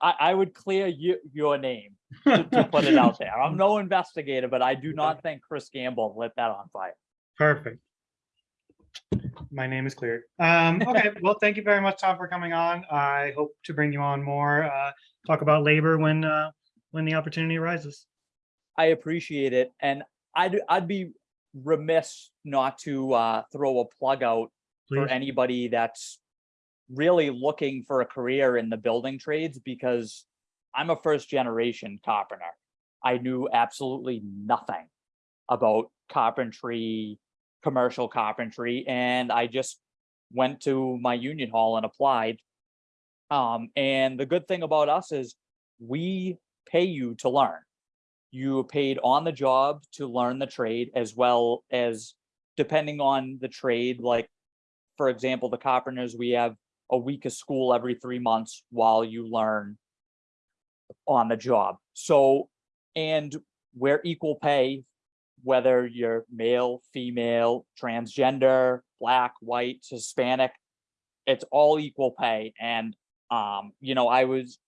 I, I would clear you, your name to, to put it out there. I'm no investigator, but I do not think Chris Gamble lit that on fire.
Perfect. My name is cleared. Um, okay, well, thank you very much, Tom, for coming on. I hope to bring you on more, uh, talk about labor when, uh, when the opportunity arises.
I appreciate it, and I'd, I'd be remiss not to, uh, throw a plug out for anybody that's really looking for a career in the building trades, because I'm a first generation carpenter. I knew absolutely nothing about carpentry, commercial carpentry, and I just went to my union hall and applied. Um, and the good thing about us is we pay you to learn. You are paid on the job to learn the trade as well as depending on the trade, like for example, the carpenters, we have a week of school every three months while you learn on the job. So, and we're equal pay, whether you're male, female, transgender, black, white, Hispanic, it's all equal pay. And, um, you know, I was,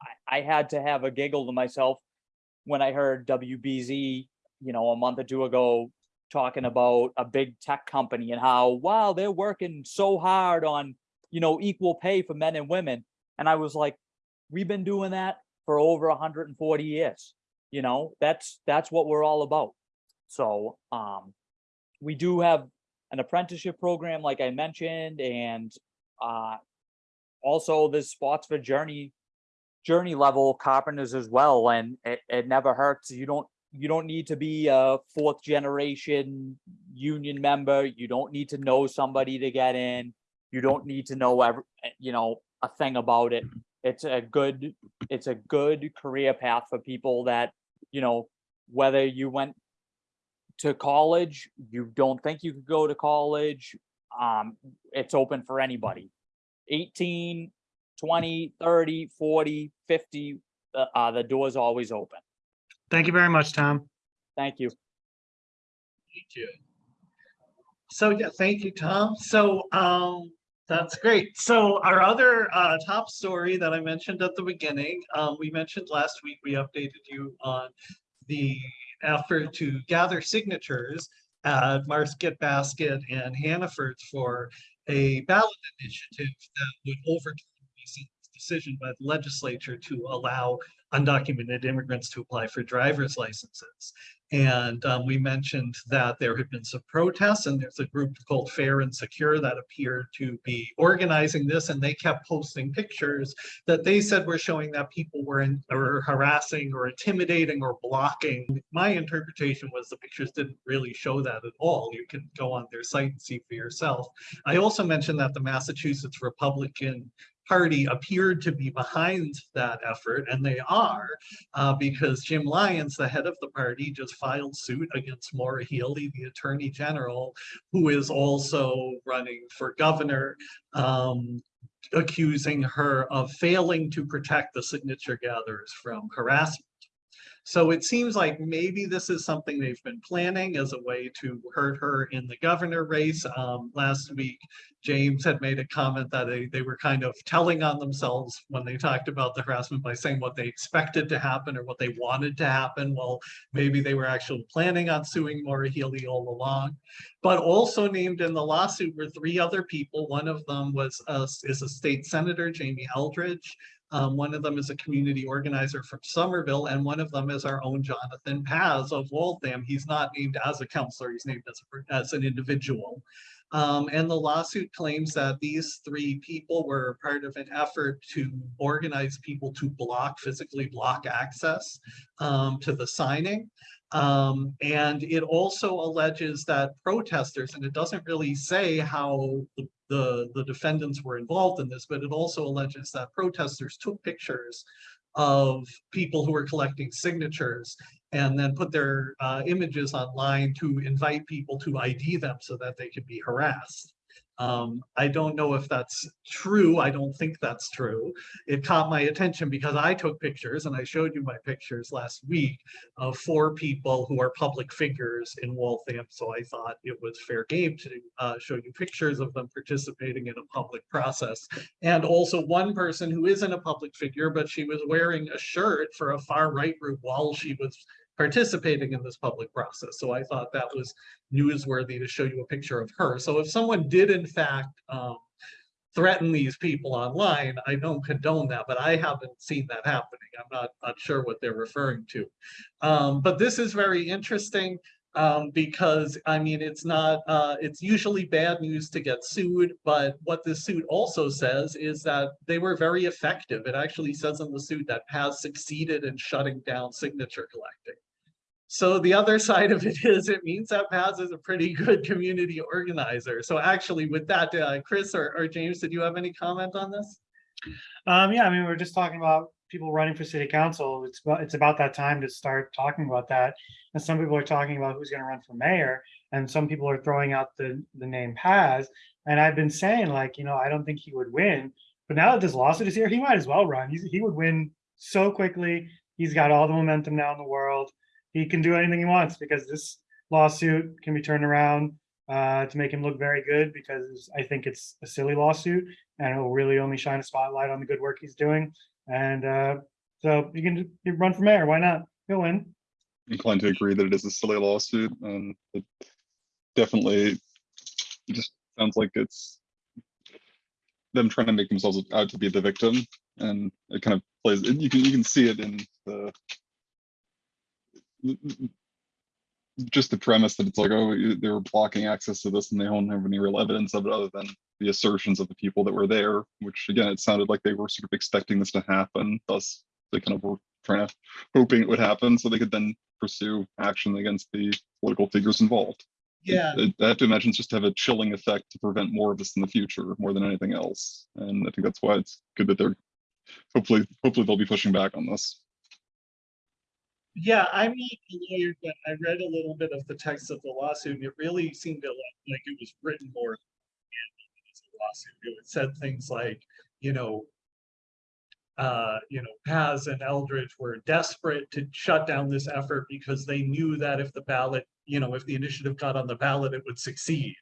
I, I had to have a giggle to myself when I heard WBZ, you know, a month or two ago, talking about a big tech company and how, wow, they're working so hard on, you know, equal pay for men and women. And I was like, we've been doing that for over 140 years. You know, that's that's what we're all about. So um we do have an apprenticeship program, like I mentioned, and uh also this spots for journey journey level carpenters as well. And it, it never hurts. You don't you don't need to be a fourth generation union member. You don't need to know somebody to get in. You don't need to know every, you know, a thing about it. It's a good, it's a good career path for people that, you know, whether you went to college, you don't think you could go to college, um, it's open for anybody. 18, 20, 30, 40, 50, uh, uh, the door's always open.
Thank you very much, Tom.
Thank you.
Thank you. So, yeah, thank you, Tom. So, um, that's great. So our other uh, top story that I mentioned at the beginning, um, we mentioned last week, we updated you on the effort to gather signatures at Market Basket and Hannaford for a ballot initiative that would overturn decision by the legislature to allow undocumented immigrants to apply for driver's licenses. And um, we mentioned that there had been some protests and there's a group called Fair and Secure that appeared to be organizing this and they kept posting pictures that they said were showing that people were, in, harassing or intimidating or blocking. My interpretation was the pictures didn't really show that at all. You can go on their site and see for yourself. I also mentioned that the Massachusetts Republican Party appeared to be behind that effort, and they are, uh, because Jim Lyons, the head of the party, just filed suit against Maura Healey, the Attorney General, who is also running for governor, um, accusing her of failing to protect the signature gatherers from harassment. So it seems like maybe this is something they've been planning as a way to hurt her in the governor race. Um, last week, James had made a comment that they, they were kind of telling on themselves when they talked about the harassment by saying what they expected to happen or what they wanted to happen. Well, maybe they were actually planning on suing Maura Healey all along. But also named in the lawsuit were three other people. One of them was a, is a state senator, Jamie Eldridge. Um, one of them is a community organizer from Somerville, and one of them is our own Jonathan Paz of Waltham. He's not named as a councilor, he's named as, a, as an individual. Um, and the lawsuit claims that these three people were part of an effort to organize people to block, physically block access um, to the signing. Um, and it also alleges that protesters, and it doesn't really say how the, the, the defendants were involved in this, but it also alleges that protesters took pictures of people who were collecting signatures and then put their uh, images online to invite people to ID them so that they could be harassed. Um, I don't know if that's true. I don't think that's true. It caught my attention because I took pictures and I showed you my pictures last week of four people who are public figures in Waltham. So I thought it was fair game to uh, show you pictures of them participating in a public process. And also one person who isn't a public figure, but she was wearing a shirt for a far right group while she was participating in this public process. So I thought that was newsworthy to show you a picture of her. So if someone did in fact um, threaten these people online, I don't condone that, but I haven't seen that happening. I'm not, not sure what they're referring to. Um, but this is very interesting. Um, because, I mean, it's not, uh, it's usually bad news to get sued, but what this suit also says is that they were very effective. It actually says in the suit that has succeeded in shutting down signature collecting. So the other side of it is it means that Paz is a pretty good community organizer. So actually with that, uh, Chris or, or James, did you have any comment on this?
Um, yeah, I mean, we're just talking about people running for city council. It's about, it's about that time to start talking about that. And some people are talking about who's gonna run for mayor, and some people are throwing out the, the name Paz. And I've been saying like, you know, I don't think he would win, but now that this lawsuit is here, he might as well run. He's, he would win so quickly. He's got all the momentum now in the world. He can do anything he wants because this lawsuit can be turned around uh, to make him look very good because I think it's a silly lawsuit and it will really only shine a spotlight on the good work he's doing. And uh, so you can you run for mayor. Why not? He'll win.
I'm Inclined to agree that it is a silly lawsuit and it definitely just sounds like it's them trying to make themselves out to be the victim and it kind of plays, you can, you can see it in the just the premise that it's like, oh, they were blocking access to this and they don't have any real evidence of it other than the assertions of the people that were there, which again, it sounded like they were sort of expecting this to happen, thus they kind of were trying to, hoping it would happen so they could then pursue action against the political figures involved.
Yeah,
I I have to imagine it's just to have a chilling effect to prevent more of this in the future, more than anything else. And I think that's why it's good that they're, hopefully, hopefully they'll be pushing back on this.
Yeah, I'm not a lawyer, but I read a little bit of the text of the lawsuit and it really seemed like it was written more as a lawsuit. It said things like, you know, uh, you know, Paz and Eldridge were desperate to shut down this effort because they knew that if the ballot, you know, if the initiative got on the ballot, it would succeed.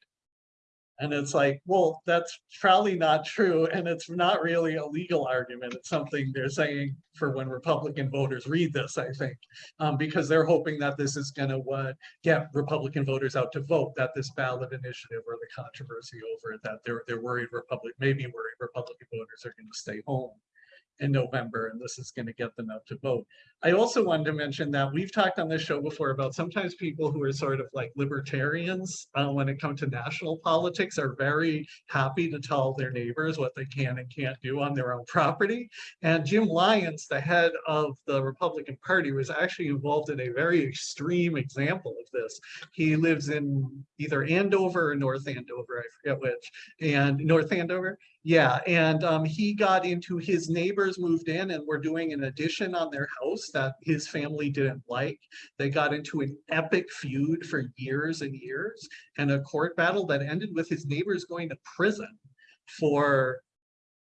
And it's like, well, that's probably not true, and it's not really a legal argument. It's something they're saying for when Republican voters read this, I think. Um, because they're hoping that this is gonna what get Republican voters out to vote, that this ballot initiative or the controversy over it, that they're they're worried Republic, maybe worried Republican voters are gonna stay home in November, and this is gonna get them out to vote. I also wanted to mention that we've talked on this show before about sometimes people who are sort of like libertarians, uh, when it comes to national politics, are very happy to tell their neighbors what they can and can't do on their own property. And Jim Lyons, the head of the Republican Party, was actually involved in a very extreme example of this. He lives in either Andover or North Andover, I forget which, and North Andover. Yeah, and um, he got into his neighbors moved in and were doing an addition on their house that his family didn't like. They got into an epic feud for years and years and a court battle that ended with his neighbors going to prison for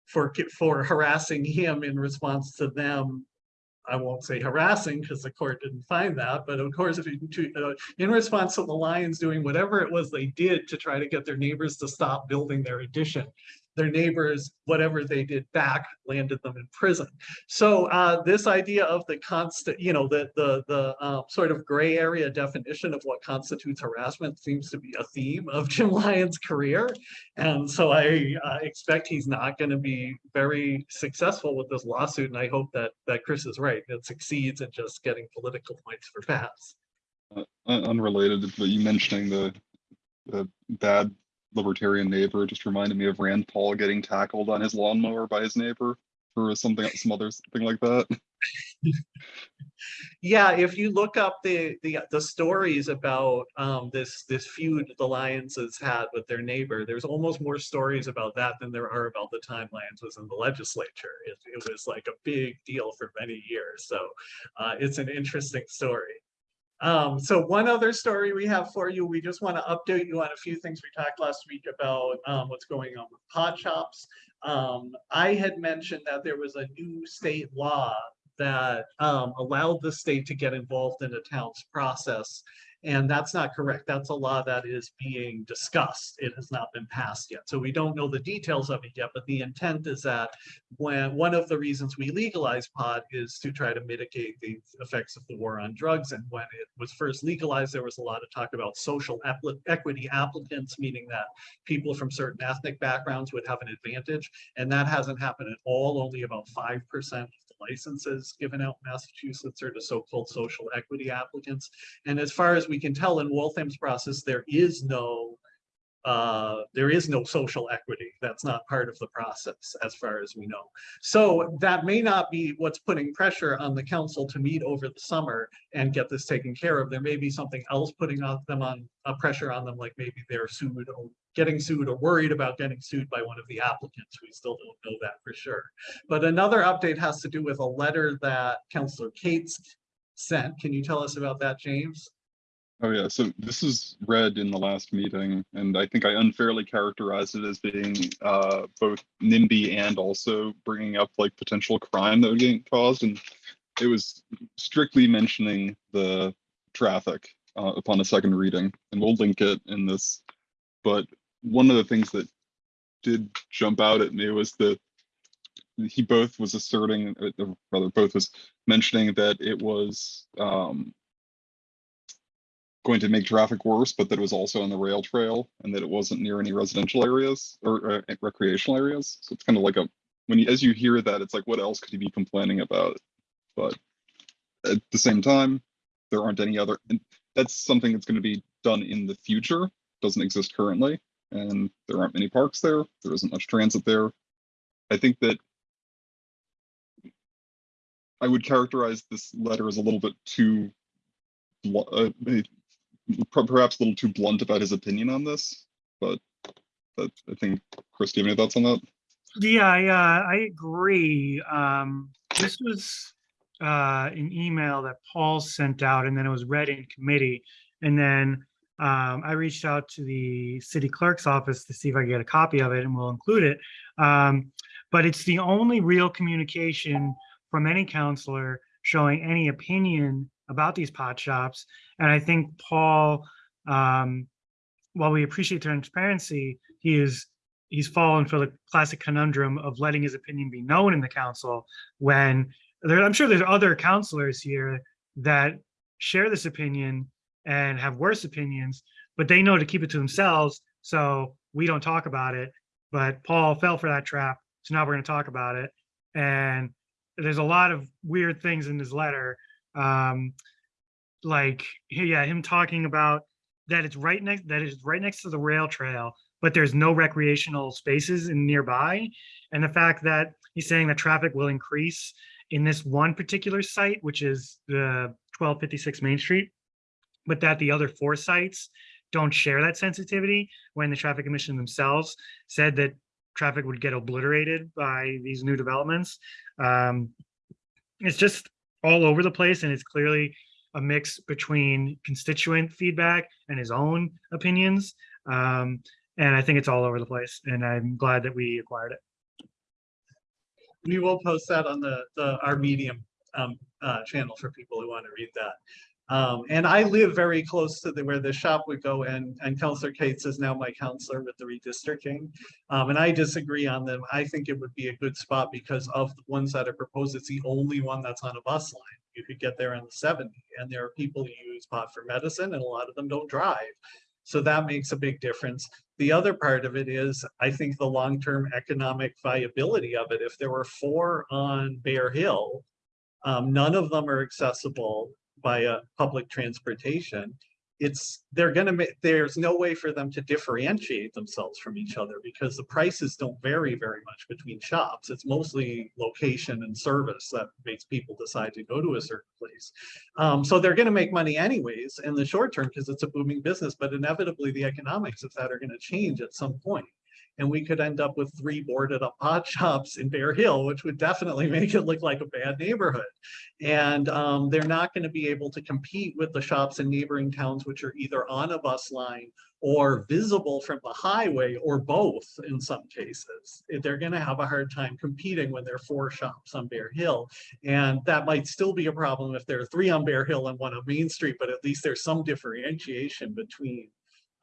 for for harassing him in response to them. I won't say harassing because the court didn't find that, but of course, if you, to- uh, in response to the Lyons doing whatever it was they did to try to get their neighbors to stop building their addition their neighbors, whatever they did back, landed them in prison. So uh, this idea of the constant, you know, the the the uh, sort of gray area definition of what constitutes harassment seems to be a theme of Jim Lyons' career, and so I uh, expect he's not going to be very successful with this lawsuit. And I hope that that Chris is right; it succeeds in just getting political points for Paz.
Uh, unrelated, but you mentioning the, the bad libertarian neighbor just reminded me of Rand Paul getting tackled on his lawnmower by his neighbor for something, some other thing like that.
Yeah, if you look up the the the stories about um this this feud the Lyons has had with their neighbor, there's almost more stories about that than there are about the time Lyons was in the legislature. It it was like a big deal for many years. So uh it's an interesting story. Um, so one other story we have for you, we just want to update you on a few things we talked last week about um what's going on with pot shops. Um, I had mentioned that there was a new state law that um, allowed the state to get involved in a town's process. And that's not correct. That's a law that is being discussed. It has not been passed yet. So we don't know the details of it yet, but the intent is that when one of the reasons we legalize pot is to try to mitigate the effects of the war on drugs. And when it was first legalized, there was a lot of talk about social equity applicants, meaning that people from certain ethnic backgrounds would have an advantage. And that hasn't happened at all. Only about 5% of licenses given out in Massachusetts are to so-called social equity applicants. And as far as we can tell in Waltham's process, there is no uh, there is no social equity. That's not part of the process as far as we know. So that may not be what's putting pressure on the council to meet over the summer and get this taken care of. There may be something else putting on them on, a pressure on them, like maybe they're sued getting sued or worried about getting sued by one of the applicants. We still don't know that for sure. But another update has to do with a letter that Councilor Cates sent. Can you tell us about that, James?
Oh yeah, so this is read in the last meeting, and I think I unfairly characterized it as being uh, both NIMBY and also bringing up like potential crime that would get caused, and it was strictly mentioning the traffic uh, upon a second reading, and we'll link it in this. But one of the things that did jump out at me was that he both was asserting, uh, rather both was mentioning that it was um, going to make traffic worse, but that it was also on the rail trail and that it wasn't near any residential areas or uh, recreational areas. So it's kind of like a, when you, as you hear that, it's like, what else could he be complaining about? But at the same time, there aren't any other, and that's something that's going to be done in the future, doesn't exist currently. And there aren't many parks there. There isn't much transit there. I think that I would characterize this letter as a little bit too uh, perhaps a little too blunt about his opinion on this, but but I think Chris, do you have any thoughts on that?
Yeah, I, uh, I agree. Um, this was, uh, an email that Paul sent out and then it was read in committee. And then, um, I reached out to the city clerk's office to see if I could get a copy of it and we'll include it. Um, but it's the only real communication from any councilor showing any opinion about these pot shops. And I think Paul, um, while we appreciate transparency, he is he's fallen for the classic conundrum of letting his opinion be known in the council when there, I'm sure there's other councilors here that share this opinion and have worse opinions, but they know to keep it to themselves. So we don't talk about it. But Paul fell for that trap. So now we're going to talk about it. And there's a lot of weird things in his letter. Um, like, yeah, him talking about that it's right next that is right next to the rail trail but there's no recreational spaces in nearby and the fact that he's saying that traffic will increase in this one particular site which is the 1256 main street but that the other four sites don't share that sensitivity when the traffic commission themselves said that traffic would get obliterated by these new developments um, it's just all over the place and it's clearly a mix between constituent feedback and his own opinions. Um, and I think it's all over the place and I'm glad that we acquired it.
We will post that on the, the, our Medium, um, uh, channel for people who want to read that. Um, and I live very close to the, where the shop would go and, and Councilor Cates is now my councilor with the redistricting. Um, and I disagree on them. I think it would be a good spot because of the ones that are proposed, it's the only one that's on a bus line. You could get there in the seventy and there are people who use pot for medicine and a lot of them don't drive. So that makes a big difference. The other part of it is, I think the long-term economic viability of it, if there were four on Bear Hill, um, none of them are accessible via public transportation. It's, they're gonna make, there's no way for them to differentiate themselves from each other because the prices don't vary very much between shops. It's mostly location and service that makes people decide to go to a certain place. Um, so they're gonna make money anyways in the short term because it's a booming business, but inevitably the economics of that are gonna change at some point and we could end up with three boarded up pot shops in Bear Hill, which would definitely make it look like a bad neighborhood. And um, they're not going to be able to compete with the shops in neighboring towns, which are either on a bus line or visible from the highway or both in some cases. They're going to have a hard time competing when there are four shops on Bear Hill. And that might still be a problem if there are three on Bear Hill and one on Main Street, but at least there's some differentiation between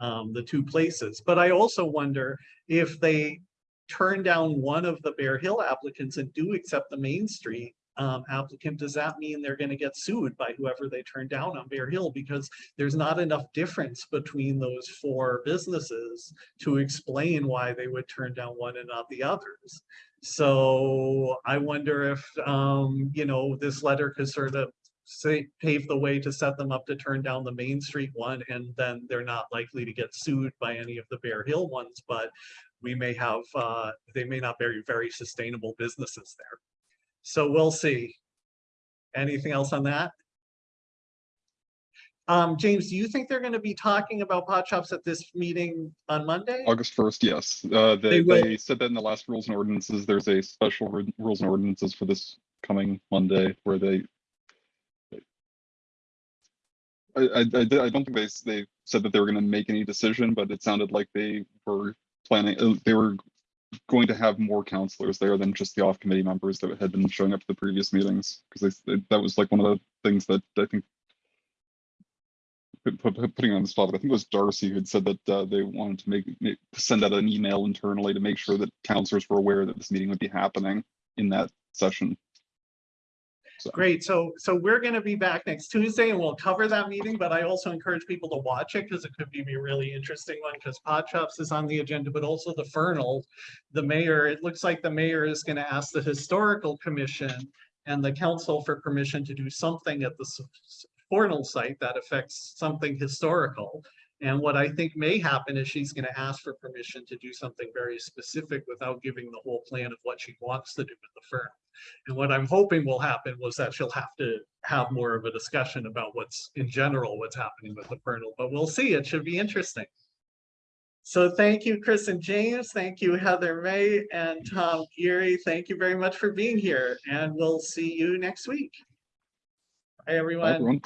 um, the two places. But I also wonder if they turn down one of the Bear Hill applicants and do accept the Main Street um, applicant, does that mean they're going to get sued by whoever they turn down on Bear Hill? Because there's not enough difference between those four businesses to explain why they would turn down one and not the others. So I wonder if, um, you know, this letter could sort of say, pave the way to set them up to turn down the Main Street one, and then they're not likely to get sued by any of the Bear Hill ones, but we may have, uh, they may not be very sustainable businesses there. So we'll see. Anything else on that? Um, James, do you think they're gonna be talking about pot shops at this meeting on Monday?
August first, yes. Uh,
They
they, they said that in the last rules and ordinances, there's a special rules and ordinances for this coming Monday where they. I, I, I don't think they, they said that they were gonna make any decision, but it sounded like they were planning, uh, they were going to have more councilors there than just the off committee members that had been showing up to the previous meetings. Because that was like one of the things that I think put- put- put- putting on the spot, I think it was Darcy who had said that uh, they wanted to make- send out an email internally to make sure that councilors were aware that this meeting would be happening in that session. So,
Great, so, so we're gonna be back next Tuesday and we'll cover that meeting, but I also encourage people to watch it because it could be a really interesting one, because Shops is on the agenda, but also the Fernald. The mayor, it looks like the mayor is gonna ask the Historical Commission and the council for permission to do something at the Fernald site that affects something historical. And what I think may happen is she's gonna ask for permission to do something very specific without giving the whole plan of what she wants to do with the firm. And what I'm hoping will happen was that she'll have to have more of a discussion about what's in general, what's happening with the Fernald, but we'll see. It should be interesting. So thank you, Chris and James. Thank you, Heather May and Tom Geary. Thank you very much for being here and we'll see you next week. Bye,
bye,
everyone.
everyone.